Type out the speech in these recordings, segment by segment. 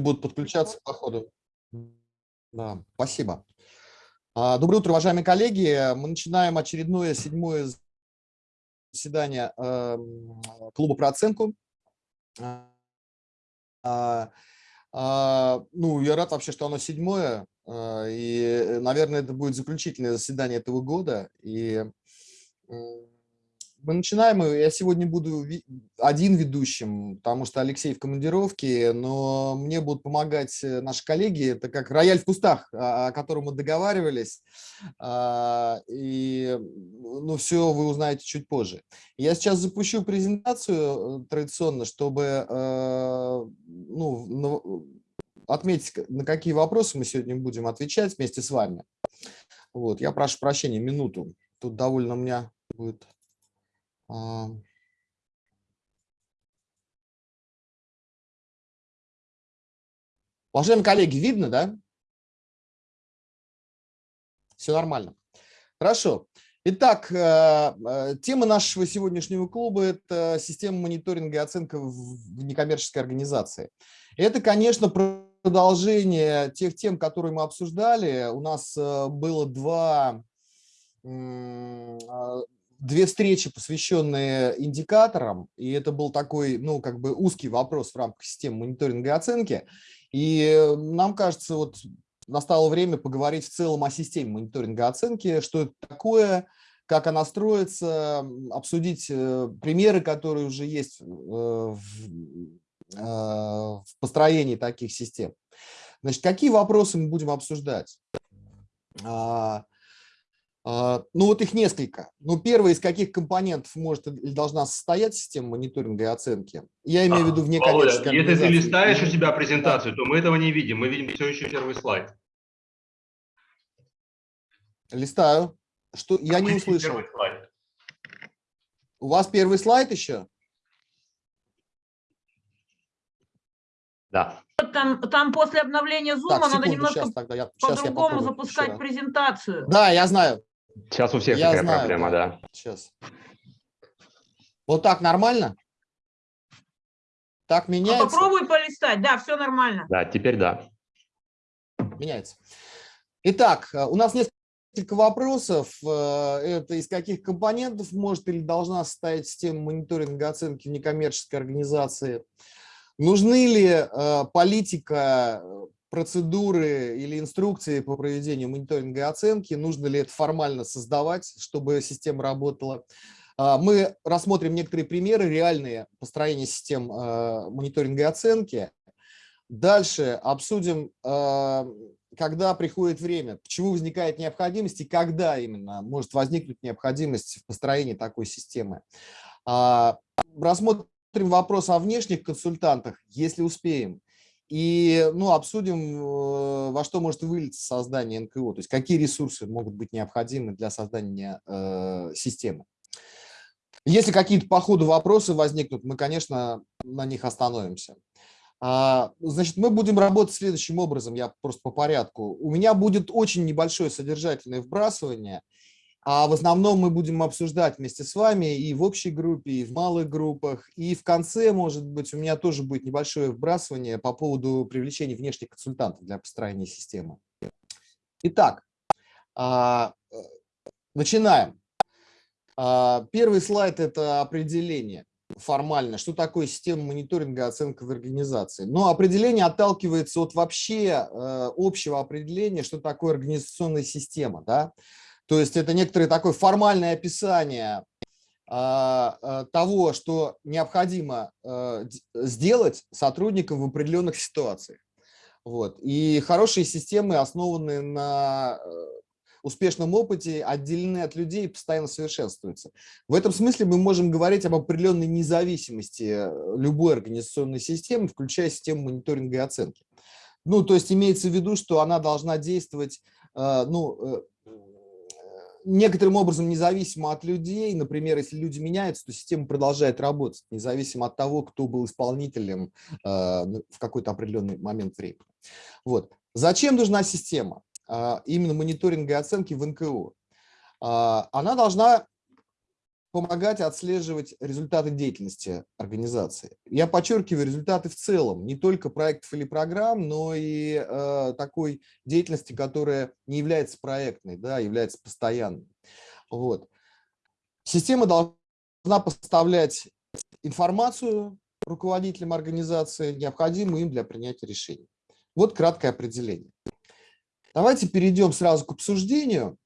будут подключаться по ходу. Да, спасибо. А, доброе утро, уважаемые коллеги. Мы начинаем очередное седьмое заседание эм, клуба про оценку. А, а, ну, я рад вообще, что оно седьмое. И, наверное, это будет заключительное заседание этого года. И мы начинаем. Я сегодня буду один ведущим, потому что Алексей в командировке, но мне будут помогать э, наши коллеги. Это как рояль в кустах, о котором мы договаривались. А, и ну, все вы узнаете чуть позже. Я сейчас запущу презентацию э, традиционно, чтобы э, ну, отметить, на какие вопросы мы сегодня будем отвечать вместе с вами. Вот, я прошу прощения, минуту. Тут довольно у меня будет. Уважаемые коллеги, видно, да? Все нормально. Хорошо. Итак, э, э, тема нашего сегодняшнего клуба – это система мониторинга и оценка в некоммерческой организации. Это, конечно, продолжение тех тем, которые мы обсуждали. У нас э, было два а, две встречи, посвященные индикаторам, и это был такой, ну, как бы узкий вопрос в рамках системы мониторинга и оценки. И нам кажется, вот настало время поговорить в целом о системе мониторинга и оценки, что это такое, как она строится, обсудить э, примеры, которые уже есть э, в, э, в построении таких систем. Значит, какие вопросы мы будем обсуждать? А, а, ну вот их несколько. Ну первый, из каких компонентов может или должна состоять система мониторинга и оценки? Я имею в виду вне коммерческой Если ты листаешь у себя презентацию, то мы этого не видим. Мы видим все еще первый слайд. Листаю. Что? Я не услышал. У вас первый слайд еще? Да. Там, там после обновления Zoom так, надо немножко по-другому запускать презентацию. Да, я знаю. Сейчас у всех Я такая знаю, проблема, да. да. Сейчас. Вот так нормально? Так меняется? Ну, попробуй полистать, да, все нормально. Да, теперь да. Меняется. Итак, э, у нас несколько вопросов. Э, это из каких компонентов может или должна состоять система мониторинга оценки в некоммерческой организации? Нужны ли э, политика процедуры или инструкции по проведению мониторинга и оценки, нужно ли это формально создавать, чтобы система работала. А, мы рассмотрим некоторые примеры, реальные построения систем а, мониторинга и оценки. Дальше обсудим, а, когда приходит время, почему возникает необходимость и когда именно может возникнуть необходимость в построении такой системы. Рассмотрим вопрос о внешних консультантах, если успеем. И ну, обсудим, э, во что может вылиться создание НКО, то есть какие ресурсы могут быть необходимы для создания э, системы. Если какие-то по ходу вопросы возникнут, мы, конечно, на них остановимся. А, значит, мы будем работать следующим образом, я просто по порядку. У меня будет очень небольшое содержательное вбрасывание – а в основном мы будем обсуждать вместе с вами и в общей группе, и в малых группах. И в конце, может быть, у меня тоже будет небольшое вбрасывание по поводу привлечения внешних консультантов для построения системы. Итак, а, начинаем. А, первый слайд – это определение формально, что такое система мониторинга и оценка в организации. Но определение отталкивается от вообще э, общего определения, что такое организационная система. Да? То есть это некоторое такое формальное описание а, а, того, что необходимо а, сделать сотрудникам в определенных ситуациях. Вот. И хорошие системы основаны на э, успешном опыте, отделены от людей и постоянно совершенствуются. В этом смысле мы можем говорить об определенной независимости э, любой организационной системы, включая систему мониторинга и оценки. Ну, то есть имеется в виду, что она должна действовать э, ну, некоторым образом независимо от людей, например, если люди меняются, то система продолжает работать, независимо от того, кто был исполнителем э, в какой-то определенный момент времени. Вот. Зачем нужна система? Э, именно мониторинга и оценки в НКО. Э, она должна помогать отслеживать результаты деятельности организации. Я подчеркиваю результаты в целом, не только проектов или программ, но и э, такой деятельности, которая не является проектной, да, а является постоянной. Вот. Система должна поставлять информацию руководителям организации, необходимую им для принятия решений. Вот краткое определение. Давайте перейдем сразу к обсуждению.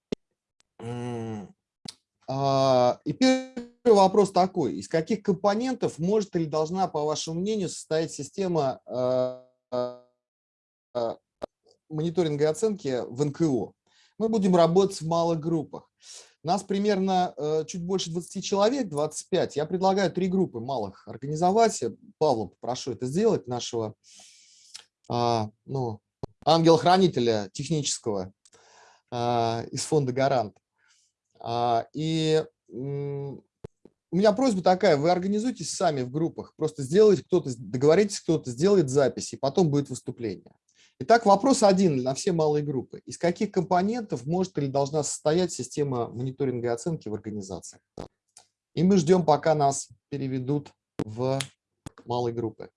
А, и первый вопрос такой. Из каких компонентов может или должна, по вашему мнению, состоять система а, а, мониторинга и оценки в НКО? Мы будем работать в малых группах. Нас примерно э, чуть больше 20 человек, 25. Я предлагаю три группы малых организовать. Павла попрошу это сделать, нашего ну, ангела-хранителя технического из фонда «Гарант». А, и у меня просьба такая, вы организуйтесь сами в группах, просто сделайте кто-то, договоритесь, кто-то сделает запись, и потом будет выступление. Итак, вопрос один на все малые группы. Из каких компонентов может или должна состоять система мониторинга и оценки в организациях? И мы ждем, пока нас переведут в малые группы.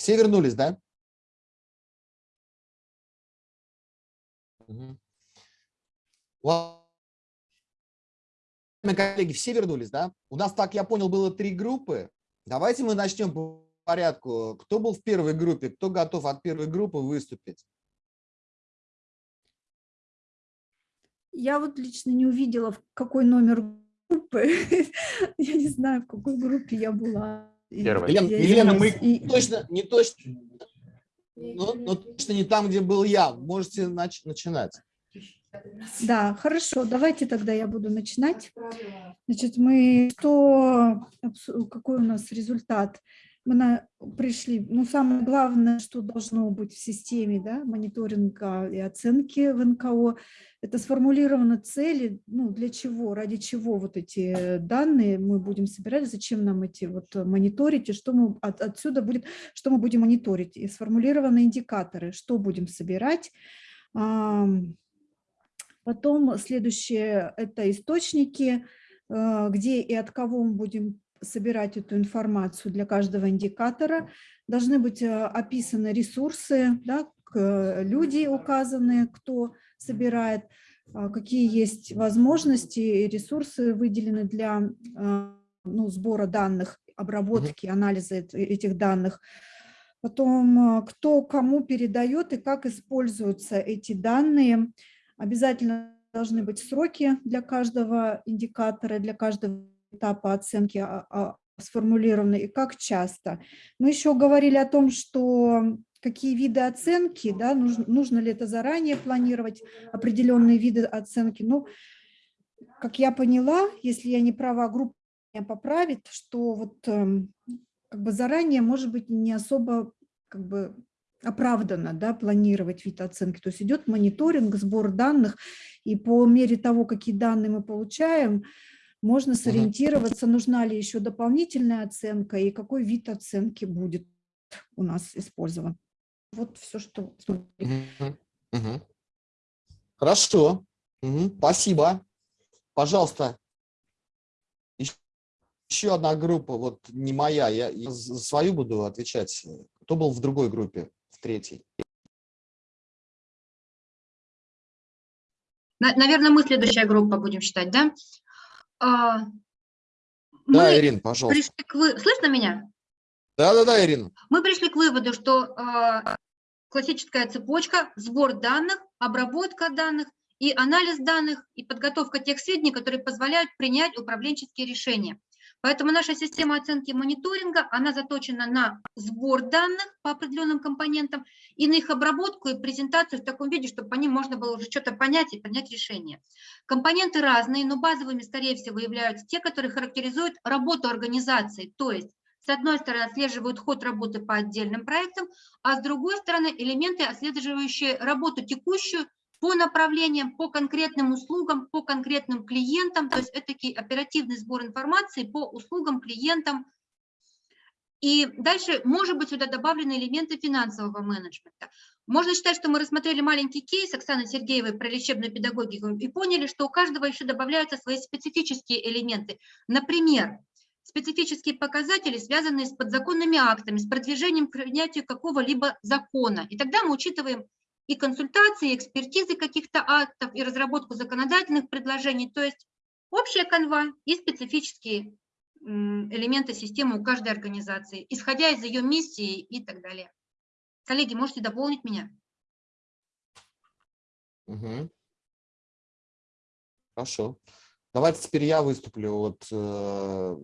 Все вернулись, да? Угу. коллеги, все вернулись, да? У нас, так я понял, было три группы. Давайте мы начнем по порядку. Кто был в первой группе? Кто готов от первой группы выступить? Я вот лично не увидела, в какой номер группы. Я не знаю, в какой группе я была. Первое. Елена, Елена мы и... точно, не точно, но, но точно не там, где был я. Можете нач начинать. Да, хорошо, давайте тогда я буду начинать. Значит, мы что, какой у нас результат? Мы на, пришли, ну, самое главное, что должно быть в системе да, мониторинга и оценки в НКО, это сформулированы цели, ну, для чего, ради чего вот эти данные мы будем собирать, зачем нам эти вот мониторить, и что мы от, отсюда будет, что мы будем мониторить, и сформулированы индикаторы, что будем собирать. Потом следующее – это источники, э, где и от кого мы будем собирать эту информацию для каждого индикатора. Должны быть э, описаны ресурсы, да, люди указаны, кто собирает, а, какие есть возможности и ресурсы выделены для а, ну, сбора данных, обработки, анализа этих данных. Потом, кто кому передает и как используются эти данные. Обязательно должны быть сроки для каждого индикатора, для каждого этапа оценки а, а, сформулированы и как часто. Мы еще говорили о том, что какие виды оценки, да, нужно, нужно ли это заранее планировать, определенные виды оценки. Ну, как я поняла, если я не права, группа меня поправит, что вот эм, как бы заранее, может быть, не особо как бы оправданно да, планировать вид оценки. То есть идет мониторинг, сбор данных, и по мере того, какие данные мы получаем, можно сориентироваться, нужна ли еще дополнительная оценка и какой вид оценки будет у нас использован. Вот все, что... Хорошо, угу. спасибо. Пожалуйста, еще одна группа, вот не моя, я, я за свою буду отвечать. Кто был в другой группе, в третьей? Наверное, мы следующая группа будем считать, да? А, да, Ирин, пожалуйста. Пришли к вы... Слышно меня? Да-да-да, Ирина. Мы пришли к выводу, что э, классическая цепочка, сбор данных, обработка данных и анализ данных, и подготовка тех сведений, которые позволяют принять управленческие решения. Поэтому наша система оценки мониторинга, она заточена на сбор данных по определенным компонентам и на их обработку и презентацию в таком виде, чтобы по ним можно было уже что-то понять и принять решение. Компоненты разные, но базовыми, скорее всего, являются те, которые характеризуют работу организации, то есть с одной стороны, отслеживают ход работы по отдельным проектам, а с другой стороны, элементы, отслеживающие работу текущую по направлениям, по конкретным услугам, по конкретным клиентам. То есть это такой оперативный сбор информации по услугам, клиентам. И дальше, может быть, сюда добавлены элементы финансового менеджмента. Можно считать, что мы рассмотрели маленький кейс Оксаны Сергеевой про лечебную педагогику и поняли, что у каждого еще добавляются свои специфические элементы. Например, специфические показатели, связанные с подзаконными актами, с продвижением к принятию какого-либо закона. И тогда мы учитываем и консультации, и экспертизы каких-то актов, и разработку законодательных предложений. То есть общая канва и специфические элементы системы у каждой организации, исходя из ее миссии и так далее. Коллеги, можете дополнить меня? Угу. Хорошо. Давайте теперь я выступлю от э,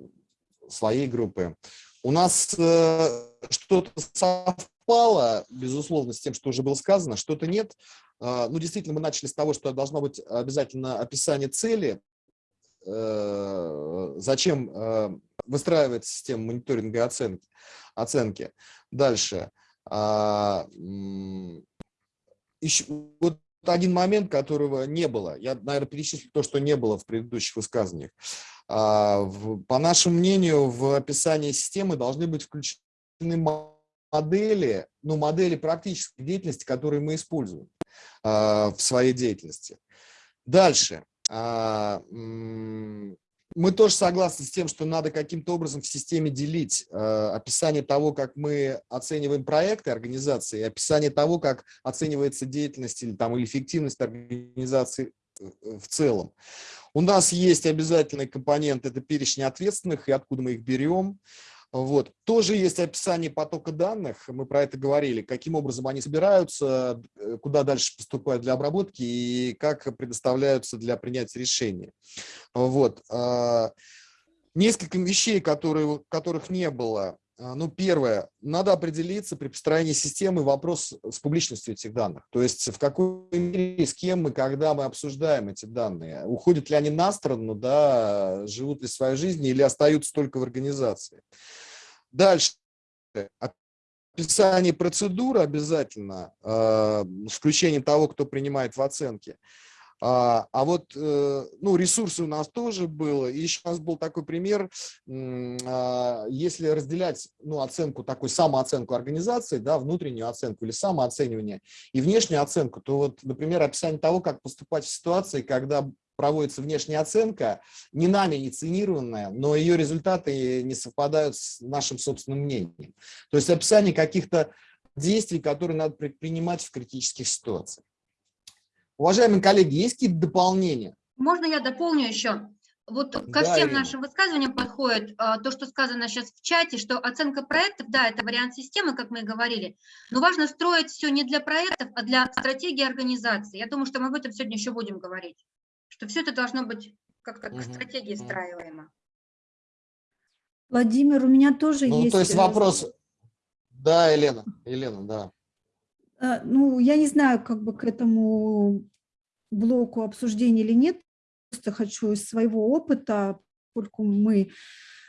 своей группы. У нас э, что-то совпало, безусловно, с тем, что уже было сказано, что-то нет. Э, ну, действительно, мы начали с того, что должно быть обязательно описание цели, э, зачем э, выстраивать систему мониторинга и оценки. оценки. Дальше. Э, еще, вот один момент, которого не было. Я, наверное, перечислю то, что не было в предыдущих высказываниях. А, по нашему мнению, в описании системы должны быть включены модели, ну, модели практической деятельности, которые мы используем а, в своей деятельности. Дальше. А, мы тоже согласны с тем, что надо каким-то образом в системе делить э, описание того, как мы оцениваем проекты организации, описание того, как оценивается деятельность или, там, или эффективность организации э, в целом. У нас есть обязательный компонент, это перечень ответственных и откуда мы их берем. Вот. Тоже есть описание потока данных, мы про это говорили, каким образом они собираются, э, куда дальше поступают для обработки и как предоставляются для принятия решения. Вот. А, несколько вещей, которые, которых не было. А, ну, первое, надо определиться при построении системы вопрос с публичностью этих данных. То есть в какой мере, с кем мы, когда мы обсуждаем эти данные. Уходят ли они на сторону, да, живут ли своей жизнью или остаются только в организации. Дальше. Описание процедуры обязательно, э, с включением того, кто принимает в оценке. А, а вот э, ну, ресурсы у нас тоже было. И еще у нас был такой пример, а, если разделять ну, оценку, такой самооценку организации, да, внутреннюю оценку или самооценивание и внешнюю оценку, то вот, например, описание того, как поступать в ситуации, когда проводится внешняя оценка, не нами инициированная, но ее результаты не совпадают с нашим собственным мнением. То есть описание каких-то действий, которые надо предпринимать в критических ситуациях. Уважаемые коллеги, есть какие-то дополнения? Можно я дополню еще? Вот ко да, всем Ирина. нашим высказываниям подходит а, то, что сказано сейчас в чате, что оценка проектов, да, это вариант системы, как мы и говорили, но важно строить все не для проектов, а для стратегии организации. Я думаю, что мы об этом сегодня еще будем говорить что все это должно быть как-то угу. к стратегии встраиваемо. Владимир, у меня тоже ну, есть... То есть э, вопрос... Да, Елена, Елена, да. А, ну, я не знаю, как бы к этому блоку обсуждения или нет, просто хочу из своего опыта, поскольку мы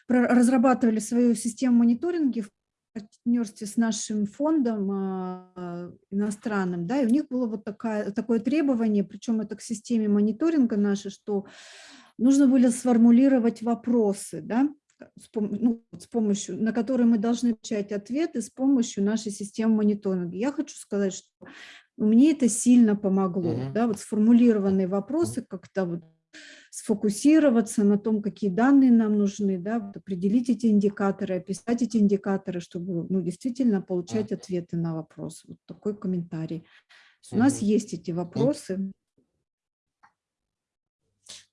разрабатывали свою систему мониторинга в партнерстве с нашим фондом а, иностранным, да, и у них было вот такая, такое требование, причем это к системе мониторинга нашей, что нужно было сформулировать вопросы, да, ну, с помощью, на которые мы должны получать ответы с помощью нашей системы мониторинга. Я хочу сказать, что мне это сильно помогло, mm -hmm. да, вот сформулированные вопросы как-то вот сфокусироваться на том, какие данные нам нужны, да, вот определить эти индикаторы, описать эти индикаторы, чтобы ну, действительно получать ответы на вопросы. Вот такой комментарий. У нас есть эти вопросы.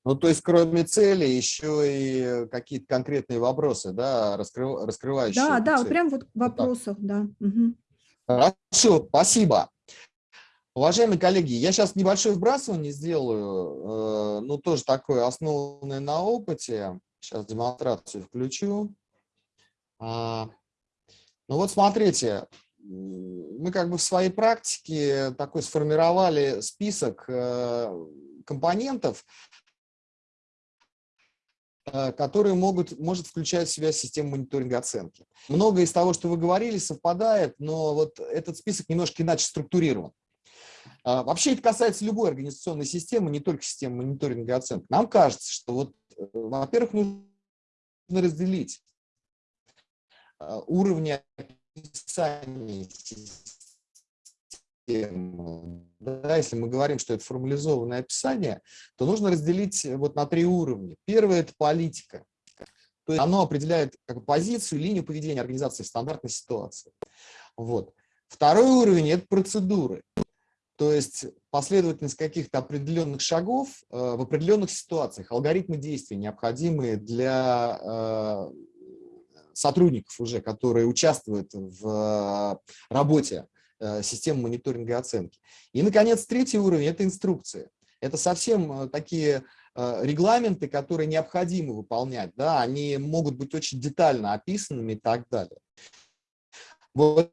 Ну, то есть, кроме цели, еще и какие-то конкретные вопросы, да, раскрыв, раскрывающие. Да, да, цель. прям вот в вопросах, вот да. Угу. Хорошо, спасибо. Уважаемые коллеги, я сейчас небольшое вбрасывание сделаю, э, ну, тоже такое основанное на опыте. Сейчас демонстрацию включу. А, ну вот смотрите, мы как бы в своей практике такой сформировали список э, компонентов, которые могут, может включать в себя систему мониторинга оценки. Многое из того, что вы говорили, совпадает, но вот этот список немножко иначе структурирован. А, вообще это касается любой организационной системы, не только системы мониторинга и оценки. Нам кажется, что вот, э, во-первых, нужно разделить а, уровни описания системы. Да, если мы говорим, что это формализованное описание, то нужно разделить вот на три уровня. Первое – это политика. То есть оно определяет как позицию, линию поведения организации в стандартной ситуации. Вот. Второй уровень – это процедуры. То есть последовательность каких-то определенных шагов э, в определенных ситуациях, алгоритмы действий, необходимые для э, сотрудников уже, которые участвуют в работе э, системы мониторинга и оценки. И, наконец, третий уровень – это инструкции. Это совсем такие регламенты, которые необходимо выполнять. Да? Они могут быть очень детально описанными и так далее. Вот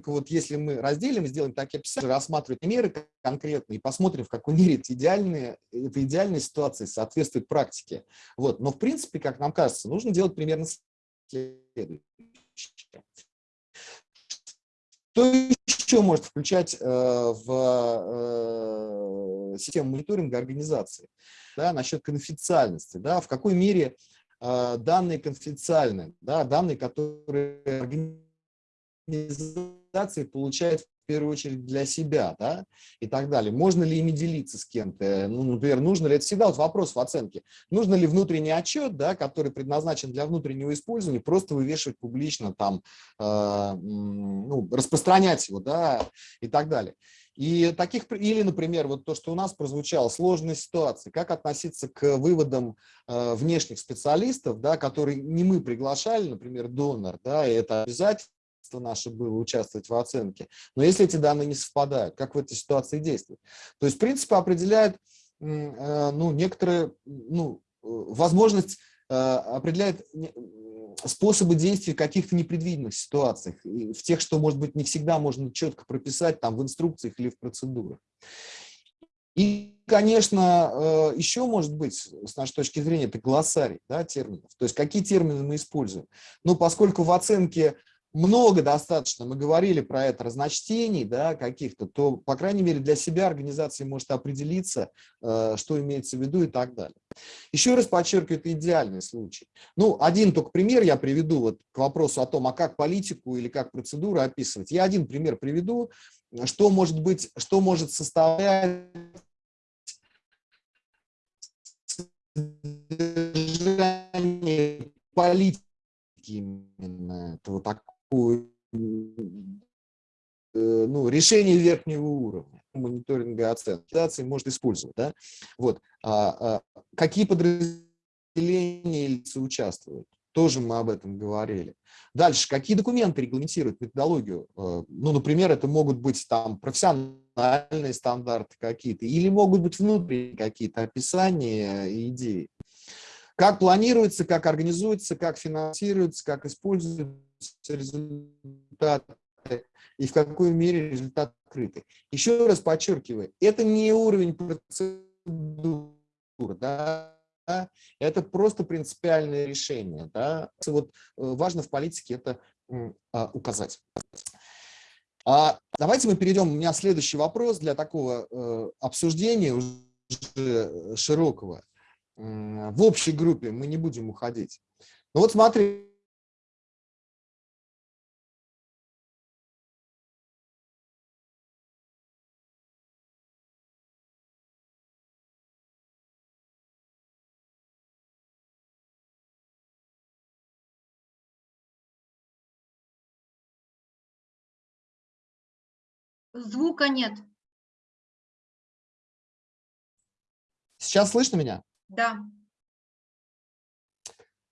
э, только вот если мы разделим и сделаем такие описания, рассматривать меры конкретные и посмотрим, в какой мере это идеальная, это идеальная ситуация соответствует практике. Вот. Но в принципе, как нам кажется, нужно делать примерно следующее. Что еще может включать э, в э, систему мониторинга организации? Да, насчет конфиденциальности. Да, в какой мере а, данные конфиденциальны, да, данные, которые организации получают в первую очередь для себя, да, и так далее. Можно ли ими делиться с кем-то? Ну, например, нужно ли, это всегда вот вопрос в оценке, нужно ли внутренний отчет, да, который предназначен для внутреннего использования, просто вывешивать публично, там, э, ну, распространять его, да, и так далее. И таких, или, например, вот то, что у нас прозвучало, сложные ситуации, как относиться к выводам э, внешних специалистов, да, которые не мы приглашали, например, донор, да, и это обязательство наше было участвовать в оценке. Но если эти данные не совпадают, как в этой ситуации действовать? То есть, в принципе, определяет э, ну, некоторые, ну, э, возможность, э, определяет способы действий в каких-то непредвиденных ситуациях, в тех, что, может быть, не всегда можно четко прописать там в инструкциях или в процедурах. И, конечно, еще может быть, с нашей точки зрения, это глоссарий да, терминов. То есть какие термины мы используем. Но поскольку в оценке много достаточно, мы говорили про это, разночтений да, каких-то, то, по крайней мере, для себя организация может определиться, э, что имеется в виду и так далее. Еще раз подчеркиваю, это идеальный случай. Ну, один только пример я приведу вот к вопросу о том, а как политику или как процедуру описывать. Я один пример приведу, что может быть, что может составлять политики именно этого так, Э, ну, решение верхнего уровня мониторинга оценки может использовать. Да? Вот. А, а, какие подразделения лица участвуют? Тоже мы об этом говорили. Дальше, какие документы регламентируют методологию? Э, ну, например, это могут быть там профессиональные стандарты какие-то, или могут быть внутренние какие-то описания идеи. Как планируется, как организуется, как финансируется, как используется результаты и в какой мере результат открыты. Еще раз подчеркиваю, это не уровень процедур, да, это просто принципиальное решение. Да. Вот э, важно в политике это а, указать. А давайте мы перейдем, у меня следующий вопрос для такого э, обсуждения уже широкого в общей группе мы не будем уходить. Ну вот смотри. Звука нет. Сейчас слышно меня? Да.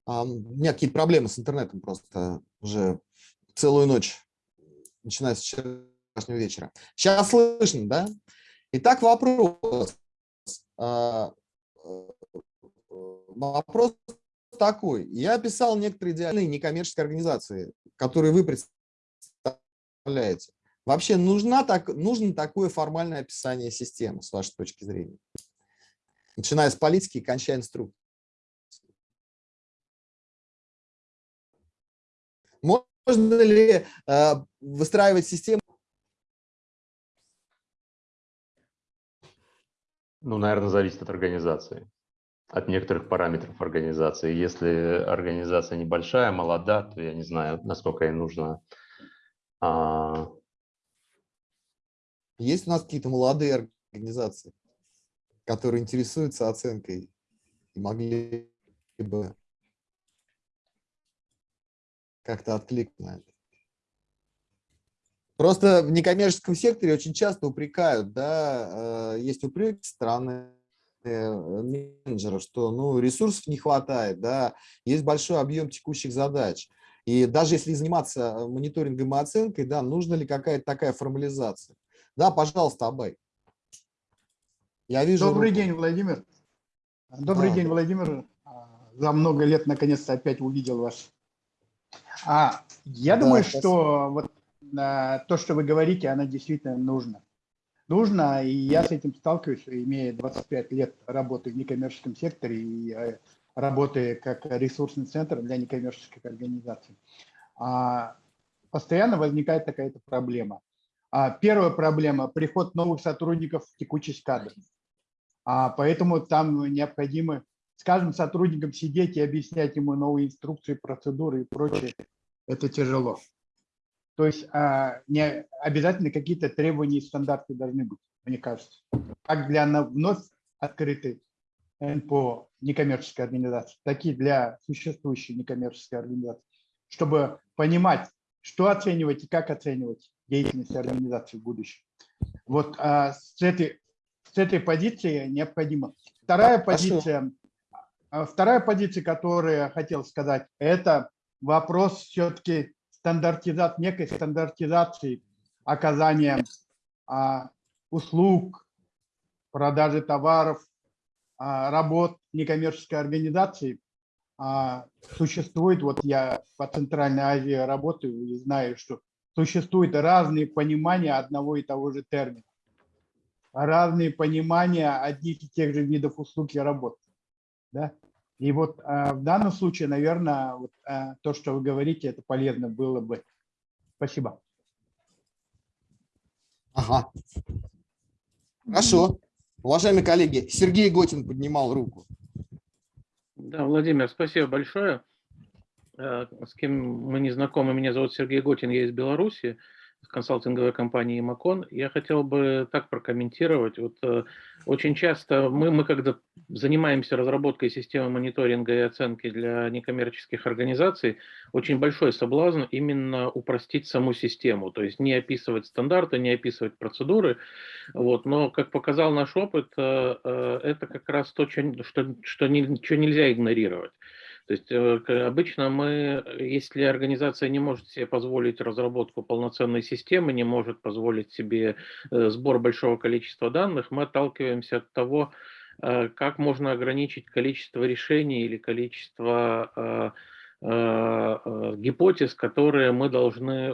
А, у меня какие-то проблемы с интернетом просто уже целую ночь, начиная с вчерашнего вечера. Сейчас слышно, да? Итак, вопрос. А, вопрос такой. Я писал некоторые идеальные некоммерческие организации, которые вы представляете. Вообще нужна так, нужно такое формальное описание системы, с вашей точки зрения? Начиная с политики и кончая инструкцией. Можно ли э, выстраивать систему? Ну, наверное, зависит от организации, от некоторых параметров организации. Если организация небольшая, молода, то я не знаю, насколько ей нужно. А... Есть у нас какие-то молодые организации, которые интересуются оценкой и могли бы как-то отклик на это. Просто в некоммерческом секторе очень часто упрекают, да, э, есть упрек стороны э, менеджера, что ну, ресурсов не хватает, да, есть большой объем текущих задач. И даже если заниматься мониторингом и оценкой, да, нужна ли какая-то такая формализация? Да, пожалуйста, Абай. Я вижу. Добрый руку. день, Владимир. Добрый да. день, Владимир. За много лет наконец-то опять увидел вас а, я да, думаю, спасибо. что вот а, то, что вы говорите, оно действительно нужно. Нужно, и я с этим сталкиваюсь, имея 25 лет работы в некоммерческом секторе и а, работая как ресурсный центр для некоммерческих организаций. А, постоянно возникает такая-то проблема. А, первая проблема – приход новых сотрудников в текучесть кадров. А, поэтому там необходимо скажем, сотрудникам сидеть и объяснять ему новые инструкции, процедуры и прочее, это тяжело. То есть а, не обязательно какие-то требования и стандарты должны быть, мне кажется. Как для вновь открытой НПО некоммерческой организации, так и для существующей некоммерческой организации, чтобы понимать, что оценивать и как оценивать деятельность организации в будущем. Вот а, с, этой, с этой позиции необходимо. Вторая позиция а вторая позиция, которую я хотел сказать, это вопрос все-таки стандартизации, некой стандартизации оказания а, услуг, продажи товаров, а, работ некоммерческой организации. А, существует, вот я по Центральной Азии работаю и знаю, что существуют разные понимания одного и того же термина, разные понимания одних и тех же видов услуг и работ. Да? И вот а, в данном случае, наверное, вот, а, то, что вы говорите, это полезно было бы. Спасибо. Ага. Хорошо. Уважаемые коллеги, Сергей Готин поднимал руку. Да, Владимир, спасибо большое. Э, с кем мы не знакомы, меня зовут Сергей Готин, я из Беларуси консалтинговой компании Макон. Я хотел бы так прокомментировать. Вот, э, очень часто мы, мы, когда занимаемся разработкой системы мониторинга и оценки для некоммерческих организаций, очень большой соблазн именно упростить саму систему, то есть не описывать стандарты, не описывать процедуры. Вот, но, как показал наш опыт, э, э, это как раз то, что, что ничего нельзя игнорировать. То есть э, обычно мы, если организация не может себе позволить разработку полноценной системы, не может позволить себе э, сбор большого количества данных, мы отталкиваемся от того, э, как можно ограничить количество решений или количество гипотез, которые мы должны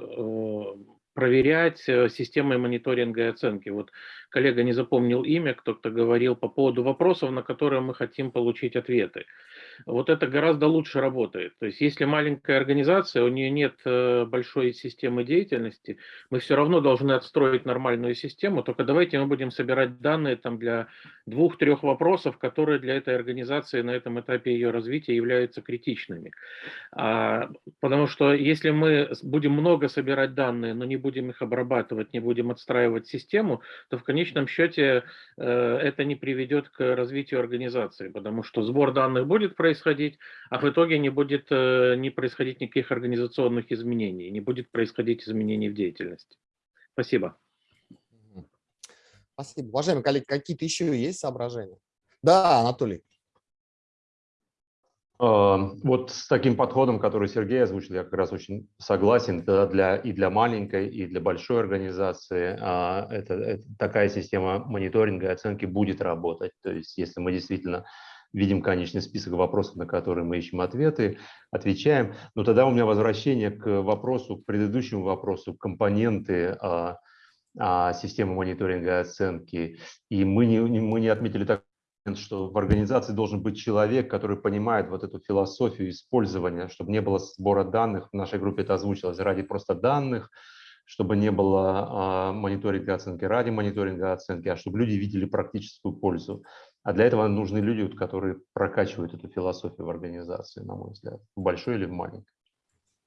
проверять системой мониторинга и оценки. Вот коллега не запомнил имя, кто-то говорил по поводу вопросов, на которые мы хотим получить ответы вот это гораздо лучше работает. То есть если маленькая организация, у нее нет э, большой системы деятельности, мы все равно должны отстроить нормальную систему, только давайте мы будем собирать данные там для двух-трех вопросов, которые для этой организации на этом этапе ее развития являются критичными. А, потому что если мы будем много собирать данные, но не будем их обрабатывать, не будем отстраивать систему, то в конечном счете э, это не приведет к развитию организации, потому что сбор данных будет происходить, а в итоге не будет э, не происходить никаких организационных изменений, не будет происходить изменений в деятельности. Спасибо. Спасибо. Уважаемые коллеги, какие-то еще есть соображения? Да, Анатолий. Вот с таким подходом, который Сергей озвучил, я как раз очень согласен. Да, для, и для маленькой, и для большой организации а, это, это, такая система мониторинга и оценки будет работать. То есть если мы действительно видим конечный список вопросов, на которые мы ищем ответы, отвечаем, но тогда у меня возвращение к вопросу, к предыдущему вопросу, компоненты а, а, системы мониторинга и оценки. И мы не, мы не отметили так что в организации должен быть человек, который понимает вот эту философию использования, чтобы не было сбора данных, в нашей группе это озвучилось, ради просто данных, чтобы не было а, мониторинга оценки ради мониторинга оценки, а чтобы люди видели практическую пользу. А для этого нужны люди, которые прокачивают эту философию в организации, на мой взгляд, в большой или в маленькой.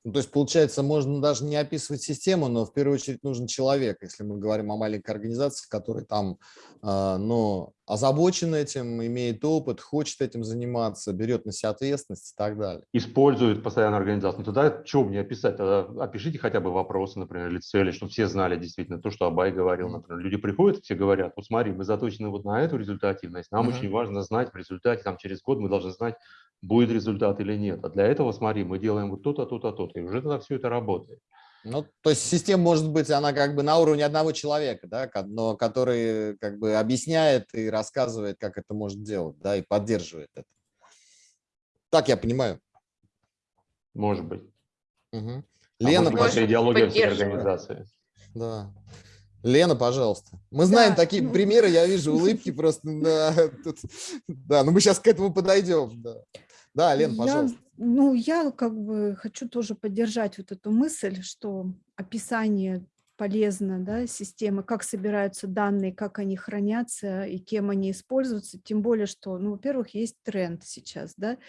Ну, то есть, получается, можно даже не описывать систему, но в первую очередь нужен человек, если мы говорим о маленькой организации, которая там э, ну, озабочен этим, имеет опыт, хочет этим заниматься, берет на себя ответственность и так далее. Использует постоянно организацию. Ну, тогда что мне описать? Тогда опишите хотя бы вопросы, например, или цели, чтобы все знали действительно то, что Абай говорил. Например, люди приходят, все говорят, вот смотри, мы заточены вот на эту результативность, нам uh -huh. очень важно знать в результате, там через год мы должны знать, будет результат или нет. А для этого, смотри, мы делаем вот то-то, то-то, то-то, и уже тогда все это работает. Ну, то есть система может быть, она как бы на уровне одного человека, да, но который как бы объясняет и рассказывает, как это может делать, да, и поддерживает это. Так я понимаю. Может быть. Угу. Лена, а может, идеология всей организации. Да. Лена, пожалуйста. Мы знаем да. такие примеры, я вижу улыбки просто. Да, тут, да, но мы сейчас к этому подойдем. Да, да Лен, пожалуйста. Я, ну, я как бы хочу тоже поддержать вот эту мысль, что описание полезно, да, системы, как собираются данные, как они хранятся и кем они используются, тем более, что, ну, во-первых, есть тренд сейчас, да,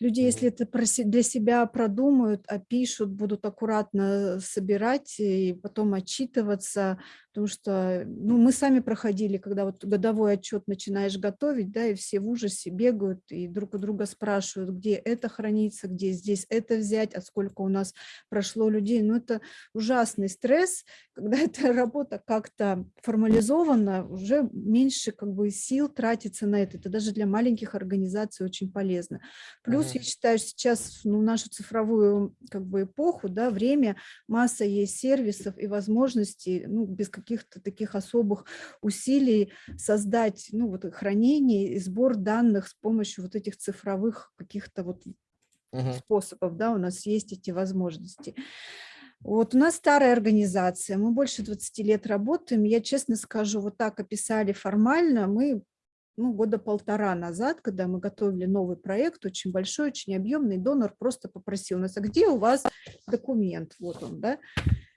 Люди, если это для себя продумают, опишут, будут аккуратно собирать и потом отчитываться, потому что ну, мы сами проходили, когда вот годовой отчет начинаешь готовить, да, и все в ужасе бегают и друг у друга спрашивают, где это хранится, где здесь это взять, а сколько у нас прошло людей. Ну, это ужасный стресс, когда эта работа как-то формализована, уже меньше как бы сил тратится на это. Это даже для маленьких организаций очень полезно. Плюс ага. я считаю, сейчас ну, нашу цифровую как бы эпоху, да, время, масса есть сервисов и возможностей, ну, без каких-то таких особых усилий создать ну, вот, хранение и сбор данных с помощью вот этих цифровых каких-то вот угу. способов, да, у нас есть эти возможности. Вот у нас старая организация, мы больше 20 лет работаем, я честно скажу, вот так описали формально, мы ну, года полтора назад, когда мы готовили новый проект, очень большой, очень объемный, донор просто попросил нас, а где у вас документ? Вот он, да?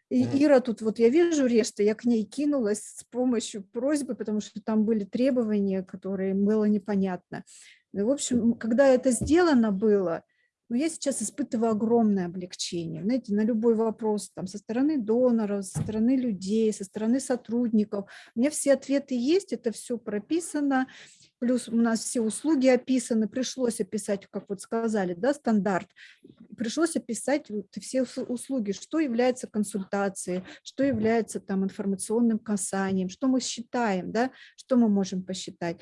И Ира тут, вот я вижу Решта, я к ней кинулась с помощью просьбы, потому что там были требования, которые было непонятно. И, в общем, когда это сделано было, ну, я сейчас испытываю огромное облегчение. Знаете, на любой вопрос там, со стороны доноров, со стороны людей, со стороны сотрудников. У меня все ответы есть, это все прописано плюс у нас все услуги описаны, пришлось описать, как вот сказали, да, стандарт, пришлось описать вот все услуги, что является консультацией, что является там информационным касанием, что мы считаем, да, что мы можем посчитать.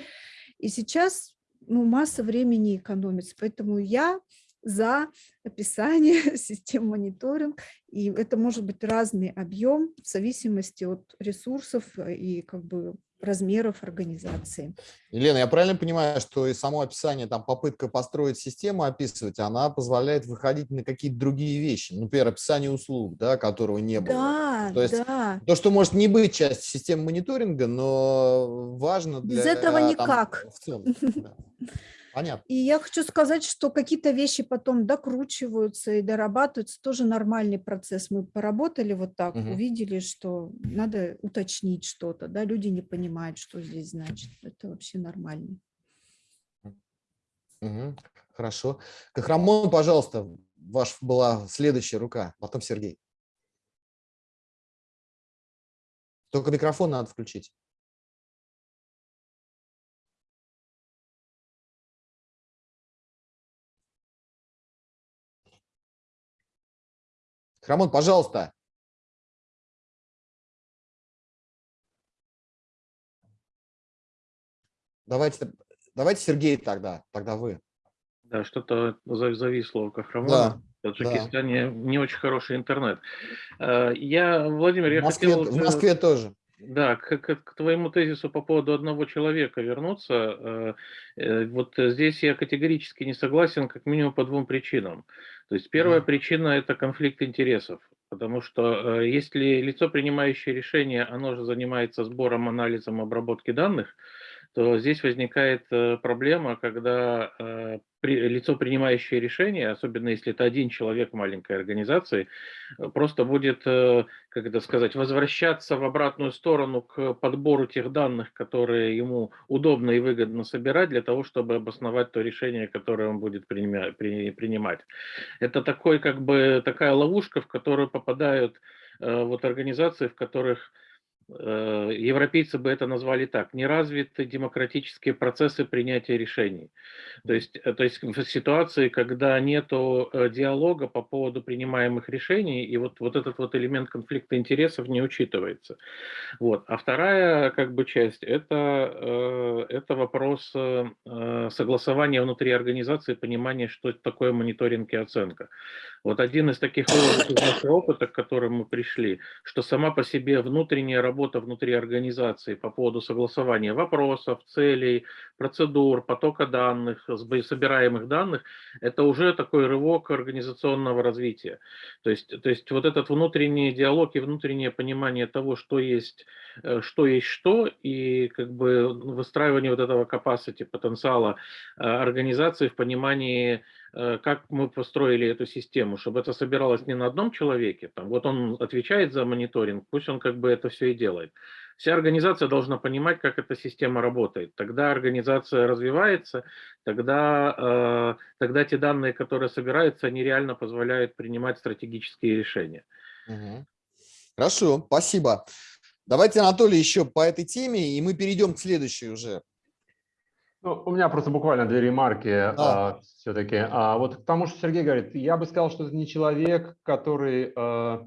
И сейчас ну, масса времени экономится, поэтому я за описание систем мониторинг, и это может быть разный объем в зависимости от ресурсов и как бы размеров организации. Елена, я правильно понимаю, что и само описание, там попытка построить систему описывать, она позволяет выходить на какие-то другие вещи, например, описание услуг, да, которого не было. Да, то есть да. то, что может не быть частью системы мониторинга, но важно для... Без этого никак. Там, в целом, да. Понятно. И я хочу сказать, что какие-то вещи потом докручиваются и дорабатываются, тоже нормальный процесс. Мы поработали вот так, угу. увидели, что надо уточнить что-то, да, люди не понимают, что здесь значит. Это вообще нормально. Угу. Хорошо. Кахрамон, пожалуйста, ваш была следующая рука, потом Сергей. Только микрофон надо включить. Рамон, пожалуйста. Давайте, давайте Сергей тогда, тогда вы. Да, что-то зависло у Кахрамона. Да, в Таджикистане да. не очень хороший интернет. Э, я, Владимир, я в Москве, хотел... В Москве тоже. Да, к, к, к твоему тезису по поводу одного человека вернуться. Э, э, вот здесь я категорически не согласен, как минимум по двум причинам. То есть первая причина – это конфликт интересов. Потому что если лицо, принимающее решение, оно же занимается сбором, анализом, обработки данных, то здесь возникает проблема, когда лицо, принимающее решение, особенно если это один человек маленькой организации, э, просто будет, э, как это сказать, возвращаться в обратную сторону к подбору тех данных, которые ему удобно и выгодно собирать для того, чтобы обосновать то решение, которое он будет принимать. Это такой, как бы, такая ловушка, в которую попадают э, вот организации, в которых Э, европейцы бы это назвали так, неразвитые демократические процессы принятия решений. То есть, э, то есть в ситуации, когда нет э, диалога по поводу принимаемых решений, и вот, вот этот вот элемент конфликта интересов не учитывается. Вот. А вторая как бы часть это, это вопрос согласования внутри организации, понимания, что такое мониторинг и оценка. Вот один из таких выводов из нашего опыта, к которым мы пришли, что сама по себе внутренняя работа внутри организации по поводу согласования вопросов, целей, процедур, потока данных, собираемых данных, это уже такой рывок организационного развития. То есть, то есть вот этот внутренний диалог и внутреннее понимание того, что есть э, что есть что, и как бы выстраивание вот этого capacity, потенциала э, организации в понимании как мы построили эту систему, чтобы это собиралось не на одном человеке, там, вот он отвечает за мониторинг, пусть он как бы это все и делает. Вся организация должна понимать, как эта система работает. Тогда организация развивается, тогда, э, тогда те данные, которые собираются, они реально позволяют принимать стратегические решения. Угу. Хорошо, спасибо. Давайте, Анатолий, еще по этой теме, и мы перейдем к следующей уже. Ну, у меня просто буквально две ремарки а. а, все-таки. А, вот к тому, что Сергей говорит, я бы сказал, что это не человек, который, а,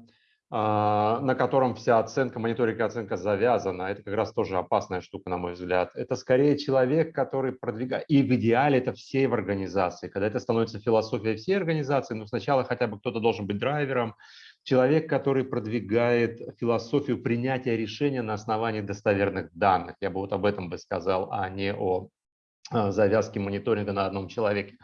а, на котором вся оценка, мониторинг и оценка завязана. Это как раз тоже опасная штука, на мой взгляд. Это скорее человек, который продвигает, и в идеале это все в организации. Когда это становится философией всей организации, ну сначала хотя бы кто-то должен быть драйвером, человек, который продвигает философию принятия решения на основании достоверных данных. Я бы вот об этом бы сказал, а не о завязки мониторинга на одном человеке.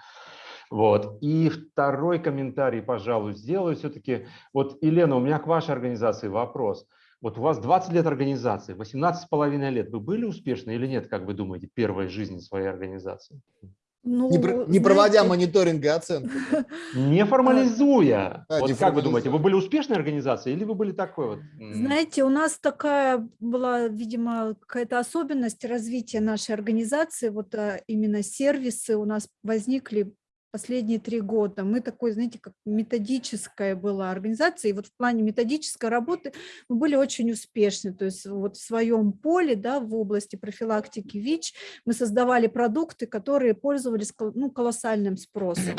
Вот. И второй комментарий, пожалуй, сделаю все-таки. Вот, Елена, у меня к вашей организации вопрос. Вот у вас 20 лет организации, 18 с половиной лет. Вы были успешны или нет, как вы думаете, первой жизни своей организации? Ну, не, не проводя знаете, мониторинг и оценку. Не формализуя. Вот не как вы думаете, вы были успешной организацией или вы были такой вот? Знаете, у нас такая была, видимо, какая-то особенность развития нашей организации. Вот а, именно сервисы у нас возникли последние три года. Мы такой, знаете, как методическая была организация, и вот в плане методической работы мы были очень успешны. То есть вот в своем поле, да, в области профилактики ВИЧ мы создавали продукты, которые пользовались ну, колоссальным спросом.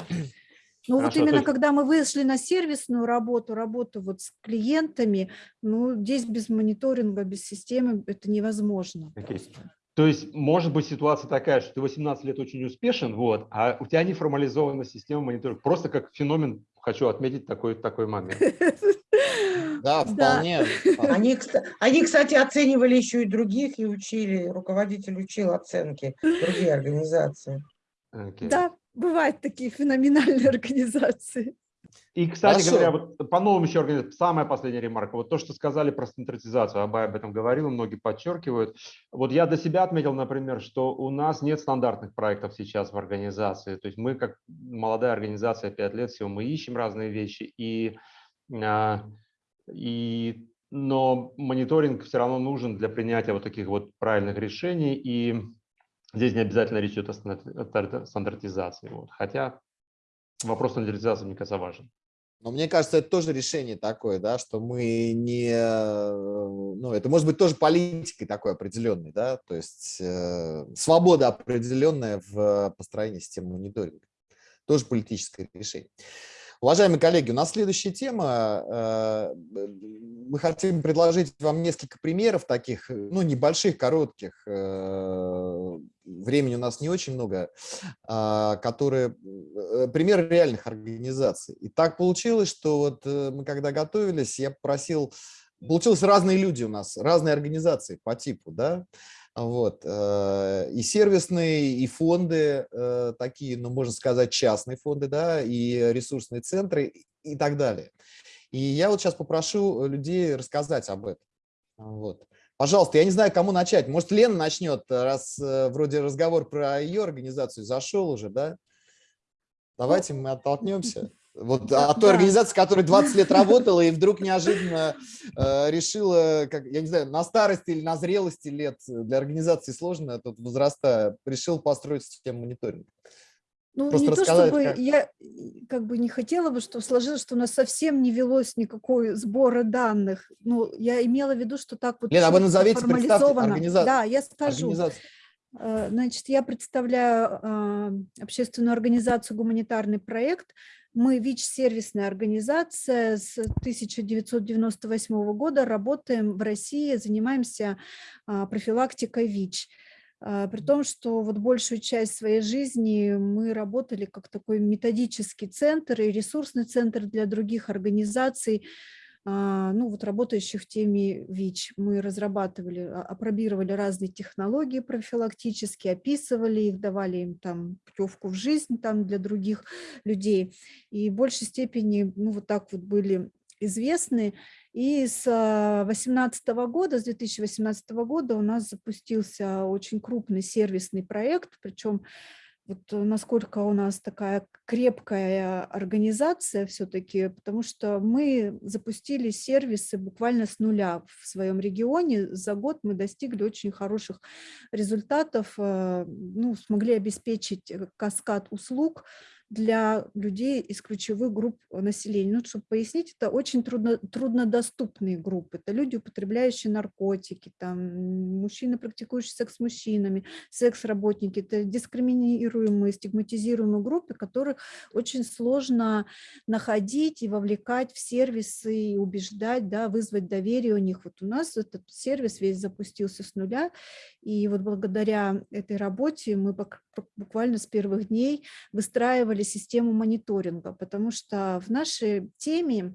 Ну вот именно есть... когда мы вышли на сервисную работу, работу вот с клиентами, ну здесь без мониторинга, без системы это невозможно. Okay. То есть может быть ситуация такая, что ты 18 лет очень успешен, вот, а у тебя не формализована система мониторинга. Просто как феномен хочу отметить такой, такой момент. Да, вполне. Они, они, кстати, оценивали еще и других и учили, руководитель учил оценки, другие организации. Okay. Да, бывают такие феноменальные организации. И, кстати Хорошо. говоря, вот по новым еще организациям, самая последняя ремарка, вот то, что сказали про стандартизацию, Абай об этом говорил, многие подчеркивают. Вот я для себя отметил, например, что у нас нет стандартных проектов сейчас в организации. То есть мы, как молодая организация, 5 лет всего, мы ищем разные вещи, и, а, и, но мониторинг все равно нужен для принятия вот таких вот правильных решений, и здесь не обязательно речь идет о стандартизации. Вот. Хотя вопрос стандартизации, мне кажется, важен. Но мне кажется, это тоже решение такое, да, что мы не, ну, это может быть тоже политикой такой определенной, да, то есть э, свобода определенная в построении системы мониторинга, тоже политическое решение. Уважаемые коллеги, у нас следующая тема. Э, мы хотим предложить вам несколько примеров таких, ну, небольших, коротких, э, времени у нас не очень много, а, которые, э, примеры реальных организаций. И так получилось, что вот э, мы когда готовились, я попросил, получилось разные люди у нас, разные организации по типу, да, вот, э, и сервисные, и фонды такие, ну, можно сказать, частные фонды, да, и ресурсные центры и так далее. И я вот сейчас попрошу людей рассказать об этом. Вот. Пожалуйста, я не знаю, кому начать. Может, Лена начнет, раз э, вроде разговор про ее организацию зашел уже, да? Давайте мы оттолкнемся. Вот от той организации, которая 20 лет работала и вдруг неожиданно э, решила, как, я не знаю, на старости или на зрелости лет для организации сложно, тут возраста, решил построить систему мониторинга. Ну, Просто не то, чтобы как... я как бы не хотела бы, чтобы сложилось, что у нас совсем не велось никакой сбора данных. Ну, я имела в виду, что так вот Лена, а вы назовите, представьте организацию. Да, я скажу. Э, значит, я представляю э, общественную организацию «Гуманитарный проект». Мы ВИЧ-сервисная организация с 1998 года, работаем в России, занимаемся э, профилактикой ВИЧ. А, при том, что вот большую часть своей жизни мы работали как такой методический центр и ресурсный центр для других организаций, а, ну вот работающих в теме ВИЧ. Мы разрабатывали, а, опробировали разные технологии профилактические, описывали их, давали им там путевку в жизнь там для других людей. И в большей степени, ну вот так вот были известны. И с 2018 года, с 2018 года у нас запустился очень крупный сервисный проект, причем вот насколько у нас такая крепкая организация все-таки, потому что мы запустили сервисы буквально с нуля в своем регионе. За год мы достигли очень хороших результатов, э, ну, смогли обеспечить э, каскад услуг, для людей из ключевых групп населения. Ну, чтобы пояснить, это очень трудно, труднодоступные группы. Это люди, употребляющие наркотики, там, мужчины, практикующие секс с мужчинами, секс-работники. Это дискриминируемые, стигматизируемые группы, которых очень сложно находить и вовлекать в сервисы, и убеждать, да, вызвать доверие у них. Вот у нас этот сервис весь запустился с нуля, и вот благодаря этой работе мы буквально с первых дней выстраивали систему мониторинга, потому что в нашей теме,